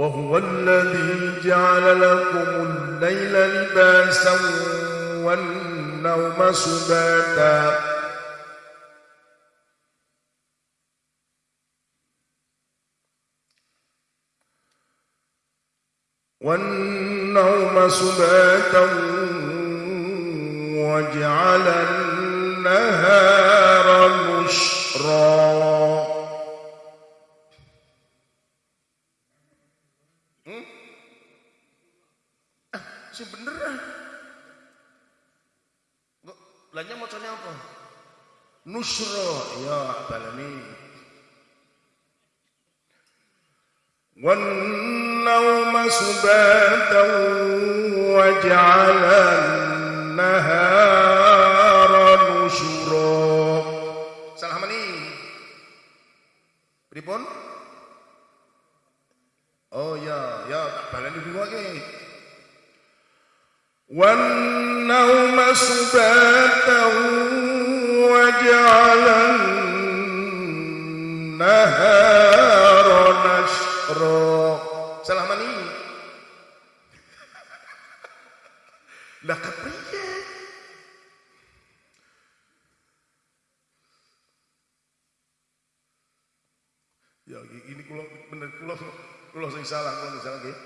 وهو الذي جعل لكم الليل لباسا والنوم سباتا. والنوم سباتا وجعل النهار مشرا Nusra, ya balani. Wan النوم سباتا وجعل النهار نشرا salah mani pripun oh ya ya tak baleni dulu lagi wan nauma subatan وجعل النهار نشرا salah mani lah kepriye ya ini kula bener kula kula sing salah kula sing salah nggih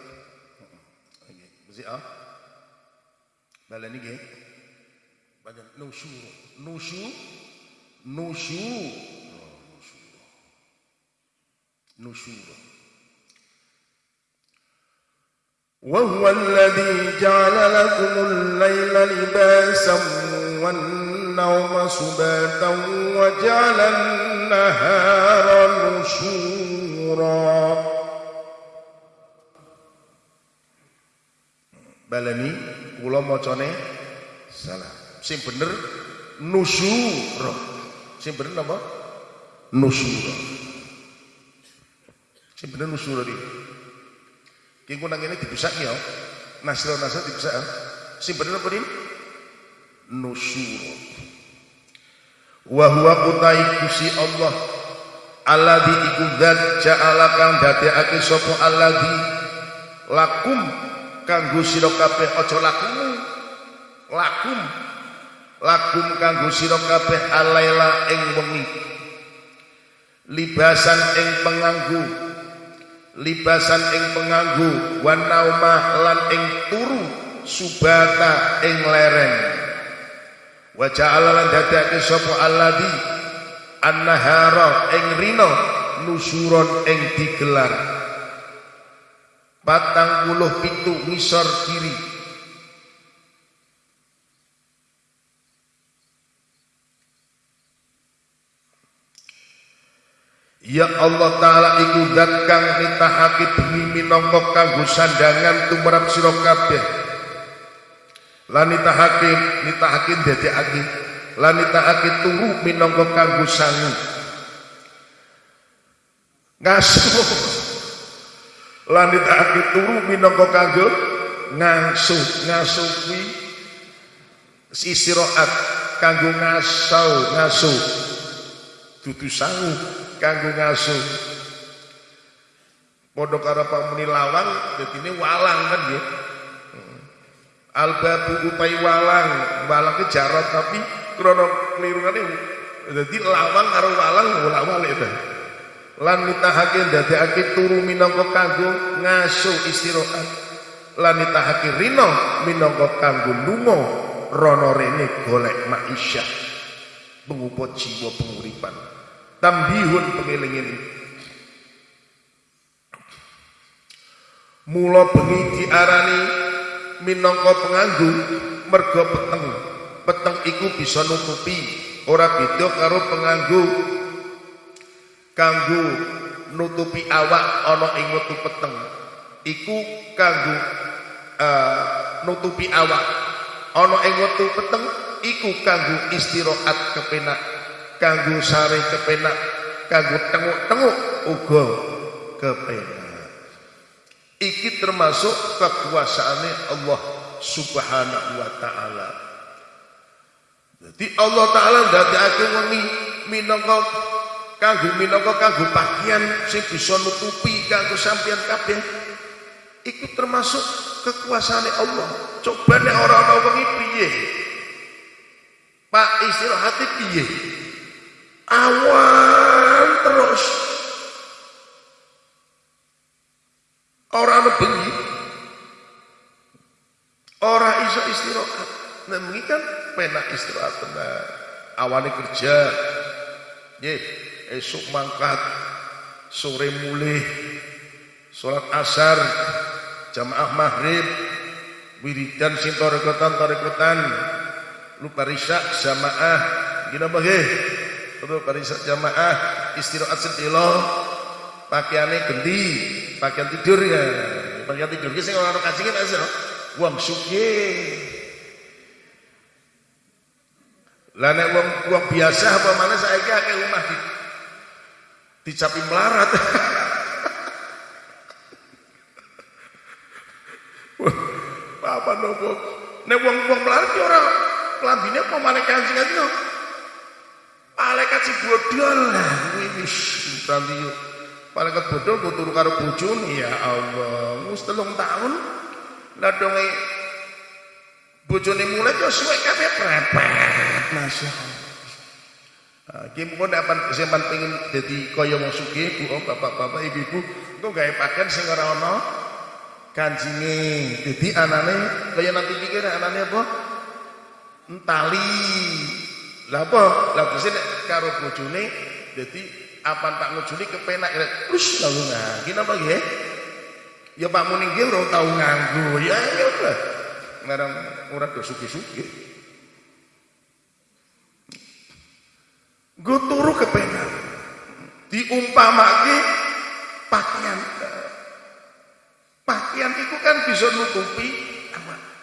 nggih mesti ah baleni nggih بعدين نوشورو نوشو نوشو وهو الذي جعل لكم الليل لباسا والنوم سباتا وجعل النهار نشورا. بلني ولما مجاني سلام. Sing bener nusyura sing bener apa nusyura sing bener nusyura iki Ki nang ini dibusak ya. Nasro nasro dibusak. Sing bener apa din? Nusyur. Wa huwa kutai kusi Allah alladzi iku zat ja'ala kang dadekake sapa alladzi lakum kanggo sira kabeh aja lakum lakum lakum kanggo sira kabeh alaila ing wengi. Libasan ing penganggu. Libasan ing penganggu wan nauma lan ing turu subata ing leren wa ja'ala lan dadake sapa alladhi? Annahara ing rino nusuron ing digelar. Patang puluh pitu ngisor kiri Ya Allah taala iku zat kang nitahake bumi minangka kanggo sandangan tumrap sira kabeh. Lan nitahake nitahake ndadekake lan nitahake turu minangka kanggo sangu. Ngasuh. Lan nitahake turu minangka kanggo ngasuh. Ngasuh kuwi istirahat kanggo ngasau ngasuh. Dudu sangu kanggo ngasuh. Padha karo pamuni lawang ini walang kan ya albabu upai walang walang ke jarot tapi krono kelirungane dadi lawang karo walang bola walik ta. Lan nitahake ndadekake turu minangka kanggo ngasuh istirahat. Lan nitahake rino minangka kanggo lunga rono rene golek maisha. Pengupot jiwa penguripan tambihun pengilingin mula bengi diarani minangka penganggu mergo peteng. Peteng iku bisa nutupi ora beda karo penganggu kanggo nutupi awak ana ing wektu peteng. Iku kanggo uh, nutupi awak. Ana ing wektu peteng iku kanggo istirahat kepenak kanggo sare kepenak kanggo tenguk-tenguk uga kepenak iki termasuk kekuasaane Allah Subhanahu wa taala jadi Allah taala ndadekake wengi minangka kanggo minangka kanggo pakaian sing bisa nutupi kanggo sampeyan kabeh iku termasuk kekuasaan Allah. Coba nek ora ana wengi piye? Pak istirahat piye? Awan terus. Ora ana bengi. Ora iso istirahat. Bengi kan penak istirahat benar. Awane kerja. Nggih, esuk mangkat, sore mulih, salat asar, jamaah maghrib, wiridan sing tarekotan-tarekotan, lupa risak jamaah, gina bagi, terus parisak jamaah, istirahat sedelo, pakaiannya ganti, pakaian tidur ya, pakaian tidur, sing orang kancingin aja, uang sugih. Lah nek wong wong biasa apa mana saiki akeh omah di dicapi melarat. apa nopo? Nek wong-wong melarat ki ora klambine apa maneh kancing aja. Malaikat si bodol wis nanti malaikat bodol ku turu karo bojone ya Allah. Wis telung tahun lah donge bojone mulai yo suwe kabeh prepet Masya Allah. Nah, ki mun dapat sampean pengen dadi kaya wong sugih, Bu, bapak-bapak, ibu-ibu, engko gawe pakaian sing ora ana kanjinge. Dadi anane kaya nanti pikir anane apa? Entali. Lah apa? Lah bisa nek karo bojone dadi apa tak ngujuni kepenak terus lalu nah gini apa ya ya Pak Muning nggih ora tau nganggo. Ya ya udah ngarang ora do suki-suki gue turu kepenak. Diumpamake pakaian pakaian itu kan bisa nutupi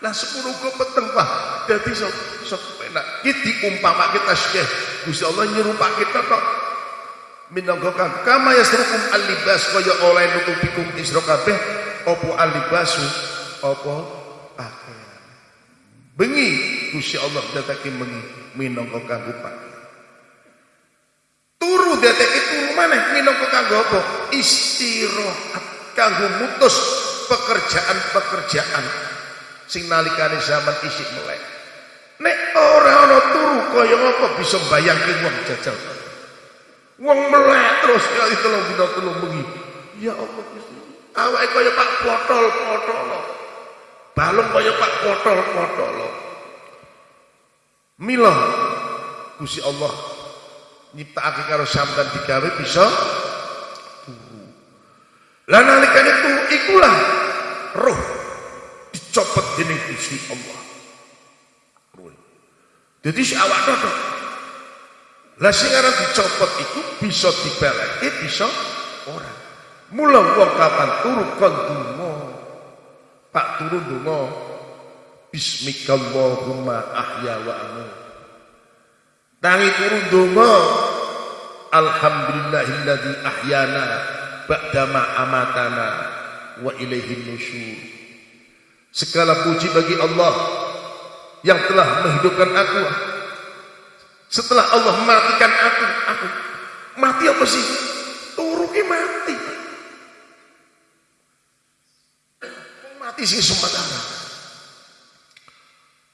lah sepuluh gue peteng pak jadi sok sok kepenak kita diumpamake tasbih Gusti Allah nyerupak kita kok minangka kama yasrukum alibas kaya oleh nutupikum isra kabeh apa alibasu apa pakaian bengi Gusti Allah datake bengi minangka pakaian turu datake turu maneh minangka kanggo apa? Istirahat kanggo mutus pekerjaan-pekerjaan sing nalikane zaman isik melek nek ora ana turu kaya apa bisa bayangke wong jajal Wong melek terus kali telung dina telung bengi. Ya Allah Gusti. Awake kaya Pak potol-potol. Balung kaya Pak potol-potol. Mila Gusti Allah nyiptakake karo sampean digawe bisa turu. Lah nalikane ikulah roh dicopot dening Gusti Allah. Jadi si awak dodok lah sing aran dicopot itu bisa dibeleke bisa ora. Mula wong kapan turu kon donga. Pak turu donga. Bismikallahumma ahya wa amut. Tangi turu donga. Alhamdulillahilladzi ahyana ba'dama amatana wa ilaihin nusyur. Segala puji bagi Allah yang telah menghidupkan aku setelah Allah matikan aku, aku mati apa sih? Turuki mati. Mati sih sementara.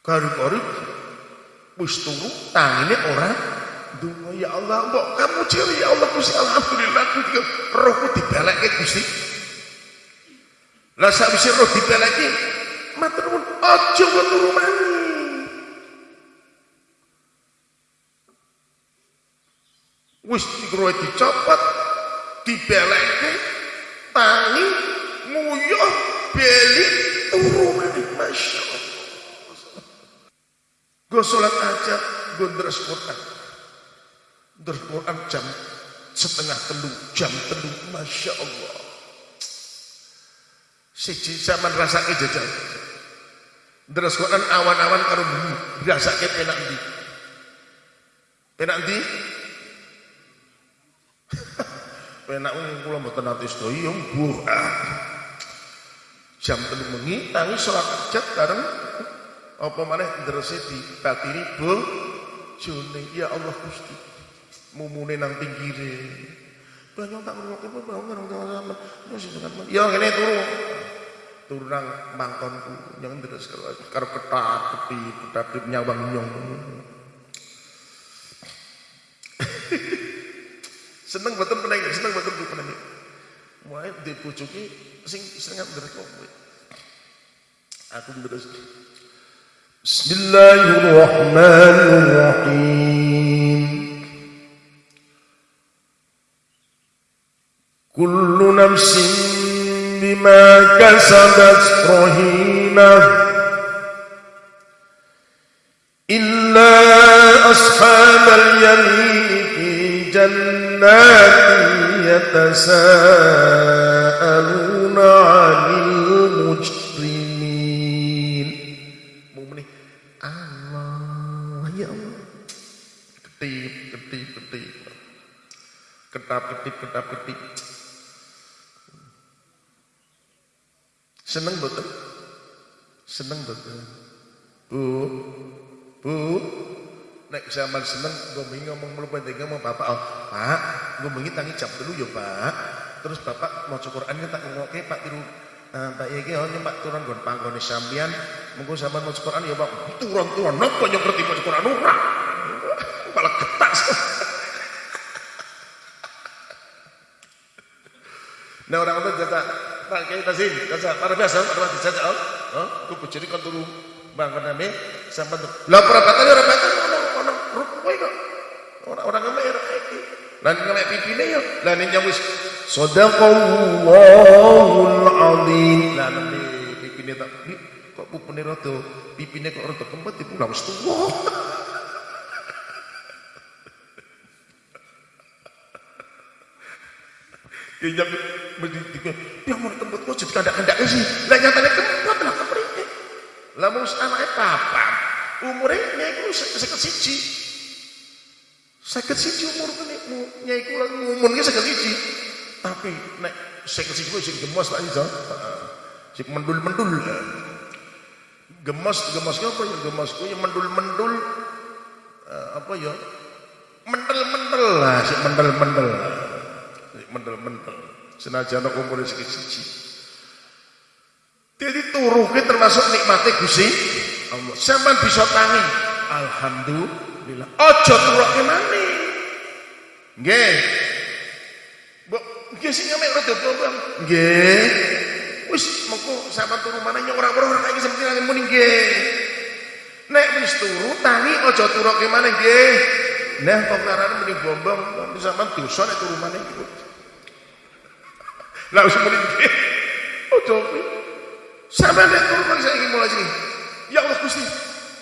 Kari-kari wis turu tangine orang Dungo ya Allah, mbok kamu ciri ya Allah Gusti alhamdulillah kuwi rohku dibalekke Gusti. Lah sakwise roh dibalekke matur nuwun. Aja turu maneh. wis dikroe dicopot dibeleke tangi nguyuh beli turu maneh Masya Allah. Gue sholat aja gue deres Quran. Deres Quran jam setengah telu jam telu. Masya Allah. Siji zaman rasake jajal deres Quran awan-awan karo bumi rasake penak ndi penak ndi penak kula mboten nate sedaya mbuh. Jam telu bengi tangi salat hajat bareng. Apa maneh drese dibatiri bojone ya Allah Gusti mumune nang pinggire. Banyak tak ngrungokne apa bangun nang sama ya ngene turu turang mangkonku. Nyong terus karo ketap ketip ketap nyawang nyong. Seneng betul peneng seneng betul peneng. Mulai dipucuki sing seneng ngerek kowe. Aku terus Bismillahirrahmanirrahim. Kullu nafsin bima kasabat rahina Illa ashabal yamin fi jannatin yatasaaluna 'anil mujrimin. Mumni Allah ya Allah. Ketip ketip ketip. Ketap ketip ketap ketip seneng betul seneng betul bu bu. Nek zaman seneng gue ngomong mulu penting ngomong bapak. Oh, pak gue mengi tangi jam dulu ya pak. Terus bapak mau Quran tak ngoke pak tiru Uh, Pak Yegi, oh ini Pak turun gon panggone sambian, mungkin sama mau Quran ya Pak, turun turun, nopo yang ngerti mau Quran? Ora, malah getas. nah orang itu Tak kaya tazim. Kaza. Para biasa. Para biasa. Saja. Oh. Aku berciri kan turun. Bangun nami. Sampai tu. Lah perabatan. Orang perabatan. Orang-orang. Rupu itu. Orang-orang ngemek. Orang-orang lah, ngemek. pipi ni. Ya. Lah ni jamu. Sodaqallahul azim. Lah nami. Pipi ni tak. Kok pupu ni rata. Pipi ni kok rata. Kembali pulang. Setelah. Ya jam mesti dikon, ya mau tempat kok jadi kandak-kandak. Sih. Lah nyatane kempet lah keprike. Lah mung anake papan. Umure nyai ku seket siji. Seket siji umur nyai ku umurnya seket siji. Tapi nek sing sing sing gemas tak iso sing mendul-mendul. Gemas gemas apa ya? Gemas ku ya mendul-mendul. Apa ya? Mentel-mentel lah sing mentel-mentel sing mentel-mentel senajan umur sing siji jadi turuhnya termasuk nikmatnya Gusti Allah sampean bisa tangi alhamdulillah ojo turuhke maneh nggih Nggih sing nyemek rada bawang. Nggih. Wis mengko sampean turu maneh nyong ora-ora iki semene muni nggih. Nek wis turu tangi aja turuke maneh nggih. Nah kok karane muni bombong tapi sampean dosa nek turu maneh. Lah wis muni nggih. Ojo. Sampeyan nek maneh saiki mulai sini. Ya Allah Gusti.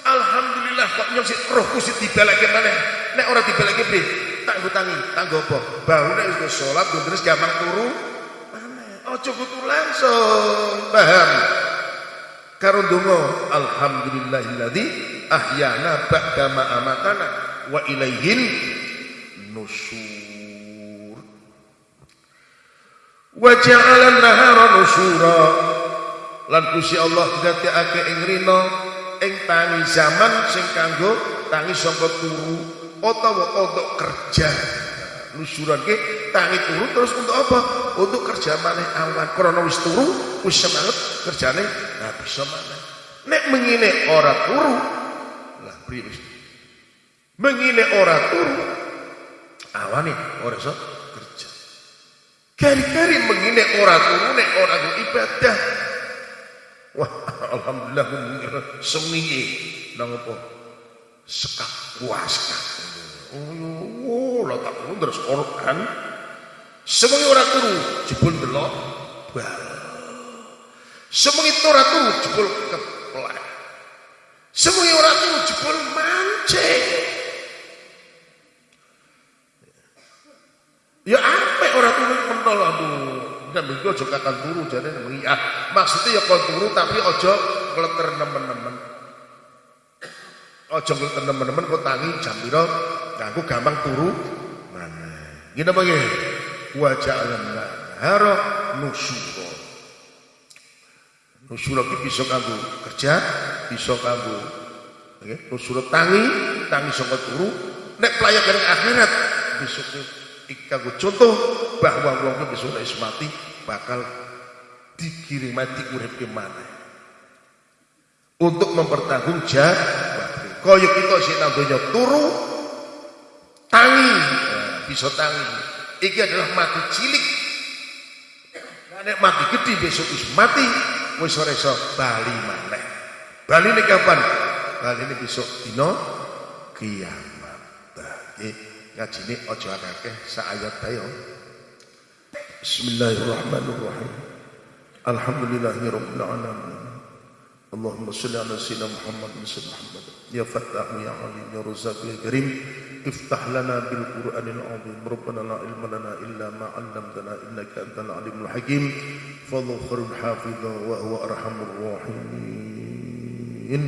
Alhamdulillah kok nyong sik roh Gusti dibalekke maneh. Nek ora dibalekke piye? tak hutangi tanggo apa baru nek wis salat terus gampang turu aja kudu langsung paham karo donga alhamdulillahilladzi ahyana ba'da ma amatana wa ilaihin nusur wa ja'ala nahara nusura lan Gusti Allah dadekake ing rina ing tangi zaman sing kanggo tangi sangka turu utawa untuk kerja. Nusuran ke tangi turu terus untuk apa? Untuk kerja maneh awan. Karena wis turu wis semangat kerjane nah bisa maneh. Nek mengine ora turu lah priye mengine ora turu awane ora iso kari-kari mengine ora turu nek ora ibadah wah alhamdulillah semiye nang apa sekak puas sekak Oh, lah tak perlu terus Quran. Semengi ora turu jebul delok bal. Semengi ora turu jebul keplek. Semengi ora turu jebul mancing. Ya aduh. Dan begitu aja kakan turu jadi ah, maksudnya ya kau turu tapi ojo kleter nemen-nemen. Ojo kleter nemen-nemen kau tangi jam piro aku gampang turu mana gini apa gini wajah alam nahara nusura nusura itu bisa kamu kerja bisa kamu okay? nusura tangi tangi sangka turu nek pelayakan akhirat besok gue contoh bahwa wong besok nek mati bakal dikirim mati urip ke mana untuk mempertanggung jawab kaya kita sing nang donya turu tangi. Nah, bisa tangi. Iki adalah mati cilik. Nek mati gede besok wis mati wis ora iso bali maneh. Bali ini kapan? Bali ini besok dino kiamat. Iki ngajine aja akeh sak ayat ayo Bismillahirrahmanirrahim Alhamdulillahirabbil alamin اللهم صل على سيدنا محمد وسلم محمد يا فتاح يا عليم يا رزاق يا كريم افتح لنا بالقرآن العظيم ربنا لا علم لنا إلا ما علمتنا إنك أنت العليم الحكيم فالله خير حافظا وهو أرحم الراحمين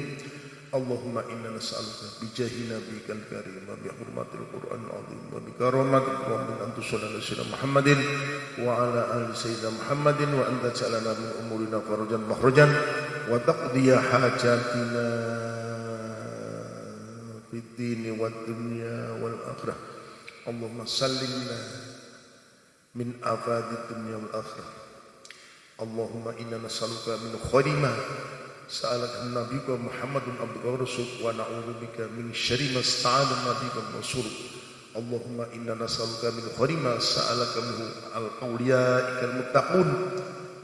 Allahumma inna nas'aluka bi jahi nabiyyikal karim wa bi hurmatil Qur'an al-azim wa bi karamatik wa min antu sallallahu alaihi Muhammadin wa ala ali sayyidina Muhammadin wa anta salana min umurina farajan mahrajan wa taqdiya hajatina fi dini wa dunya wal akhirah. Allahumma sallimna min afadid dunya wal akhirah. Allahumma inna nas'aluka min khairi سألك نبيك محمد عبدك ورسولك ونعوذ بك من شر ما استعاذ نبيك ورسولك اللهم إنا نسألك من خير ما سألك منه الأولياء المتقون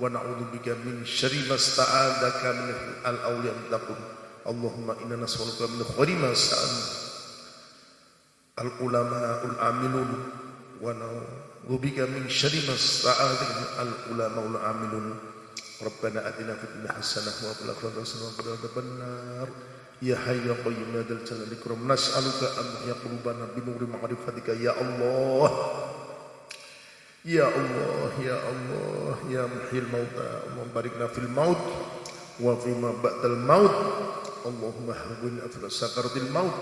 ونعوذ بك من شر ما استعاذك منه الأولياء المتقون اللهم إنا نسألك من خير ما سأل العلماء العاملون ونعوذ بك من شر ما استعاذك العلماء العاملون ربنا آتنا في الدنيا حسنة وفي الآخرة حسنة وقنا عذاب النار يا حي يا قيوم يا ذا الجلال والإكرام نسألك أن تحيي قلوبنا بنور معرفتك يا الله يا الله يا الله يا محيي الموتى اللهم باركنا في الموت وفيما بعد الموت اللهم هون أثر سكرة الموت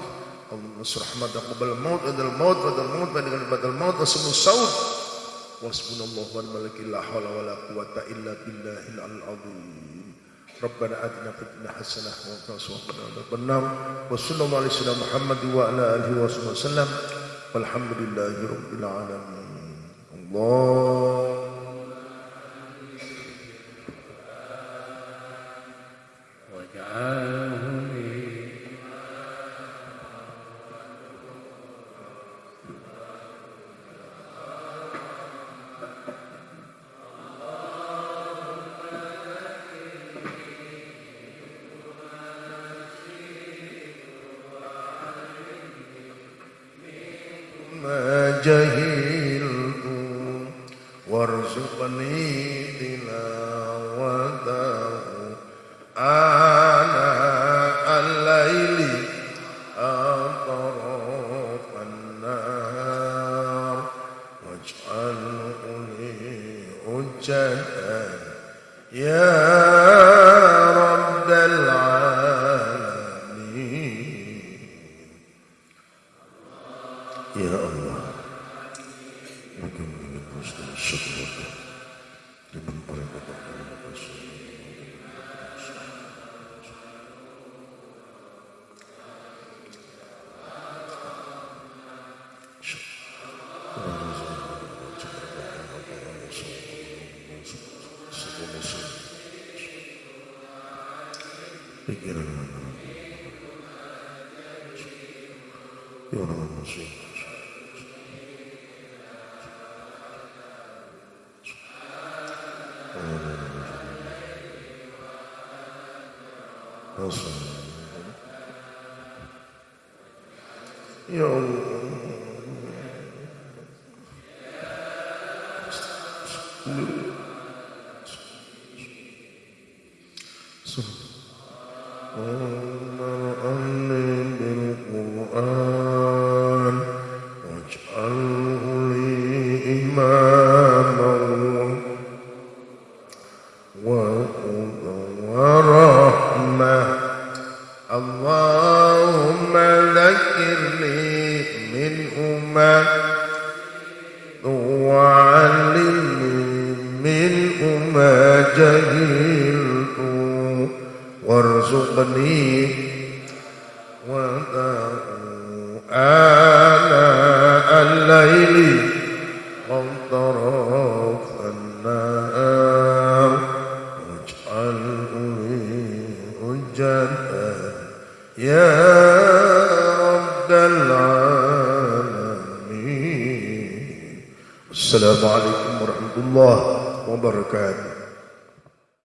اللهم نصر رحمتك قبل الموت عند الموت بعد الموت بعد الموت وسم الصوت وحسبنا الله واسمنا الله والملك لا حول ولا قوة إلا بالله العظيم ربنا أدنا في الدنيا حسنة وقنا سواق النار وصلى الله عليه وسلم محمد وعلى آله وصحبه وسلم والحمد لله رب العالمين الله وجعله يا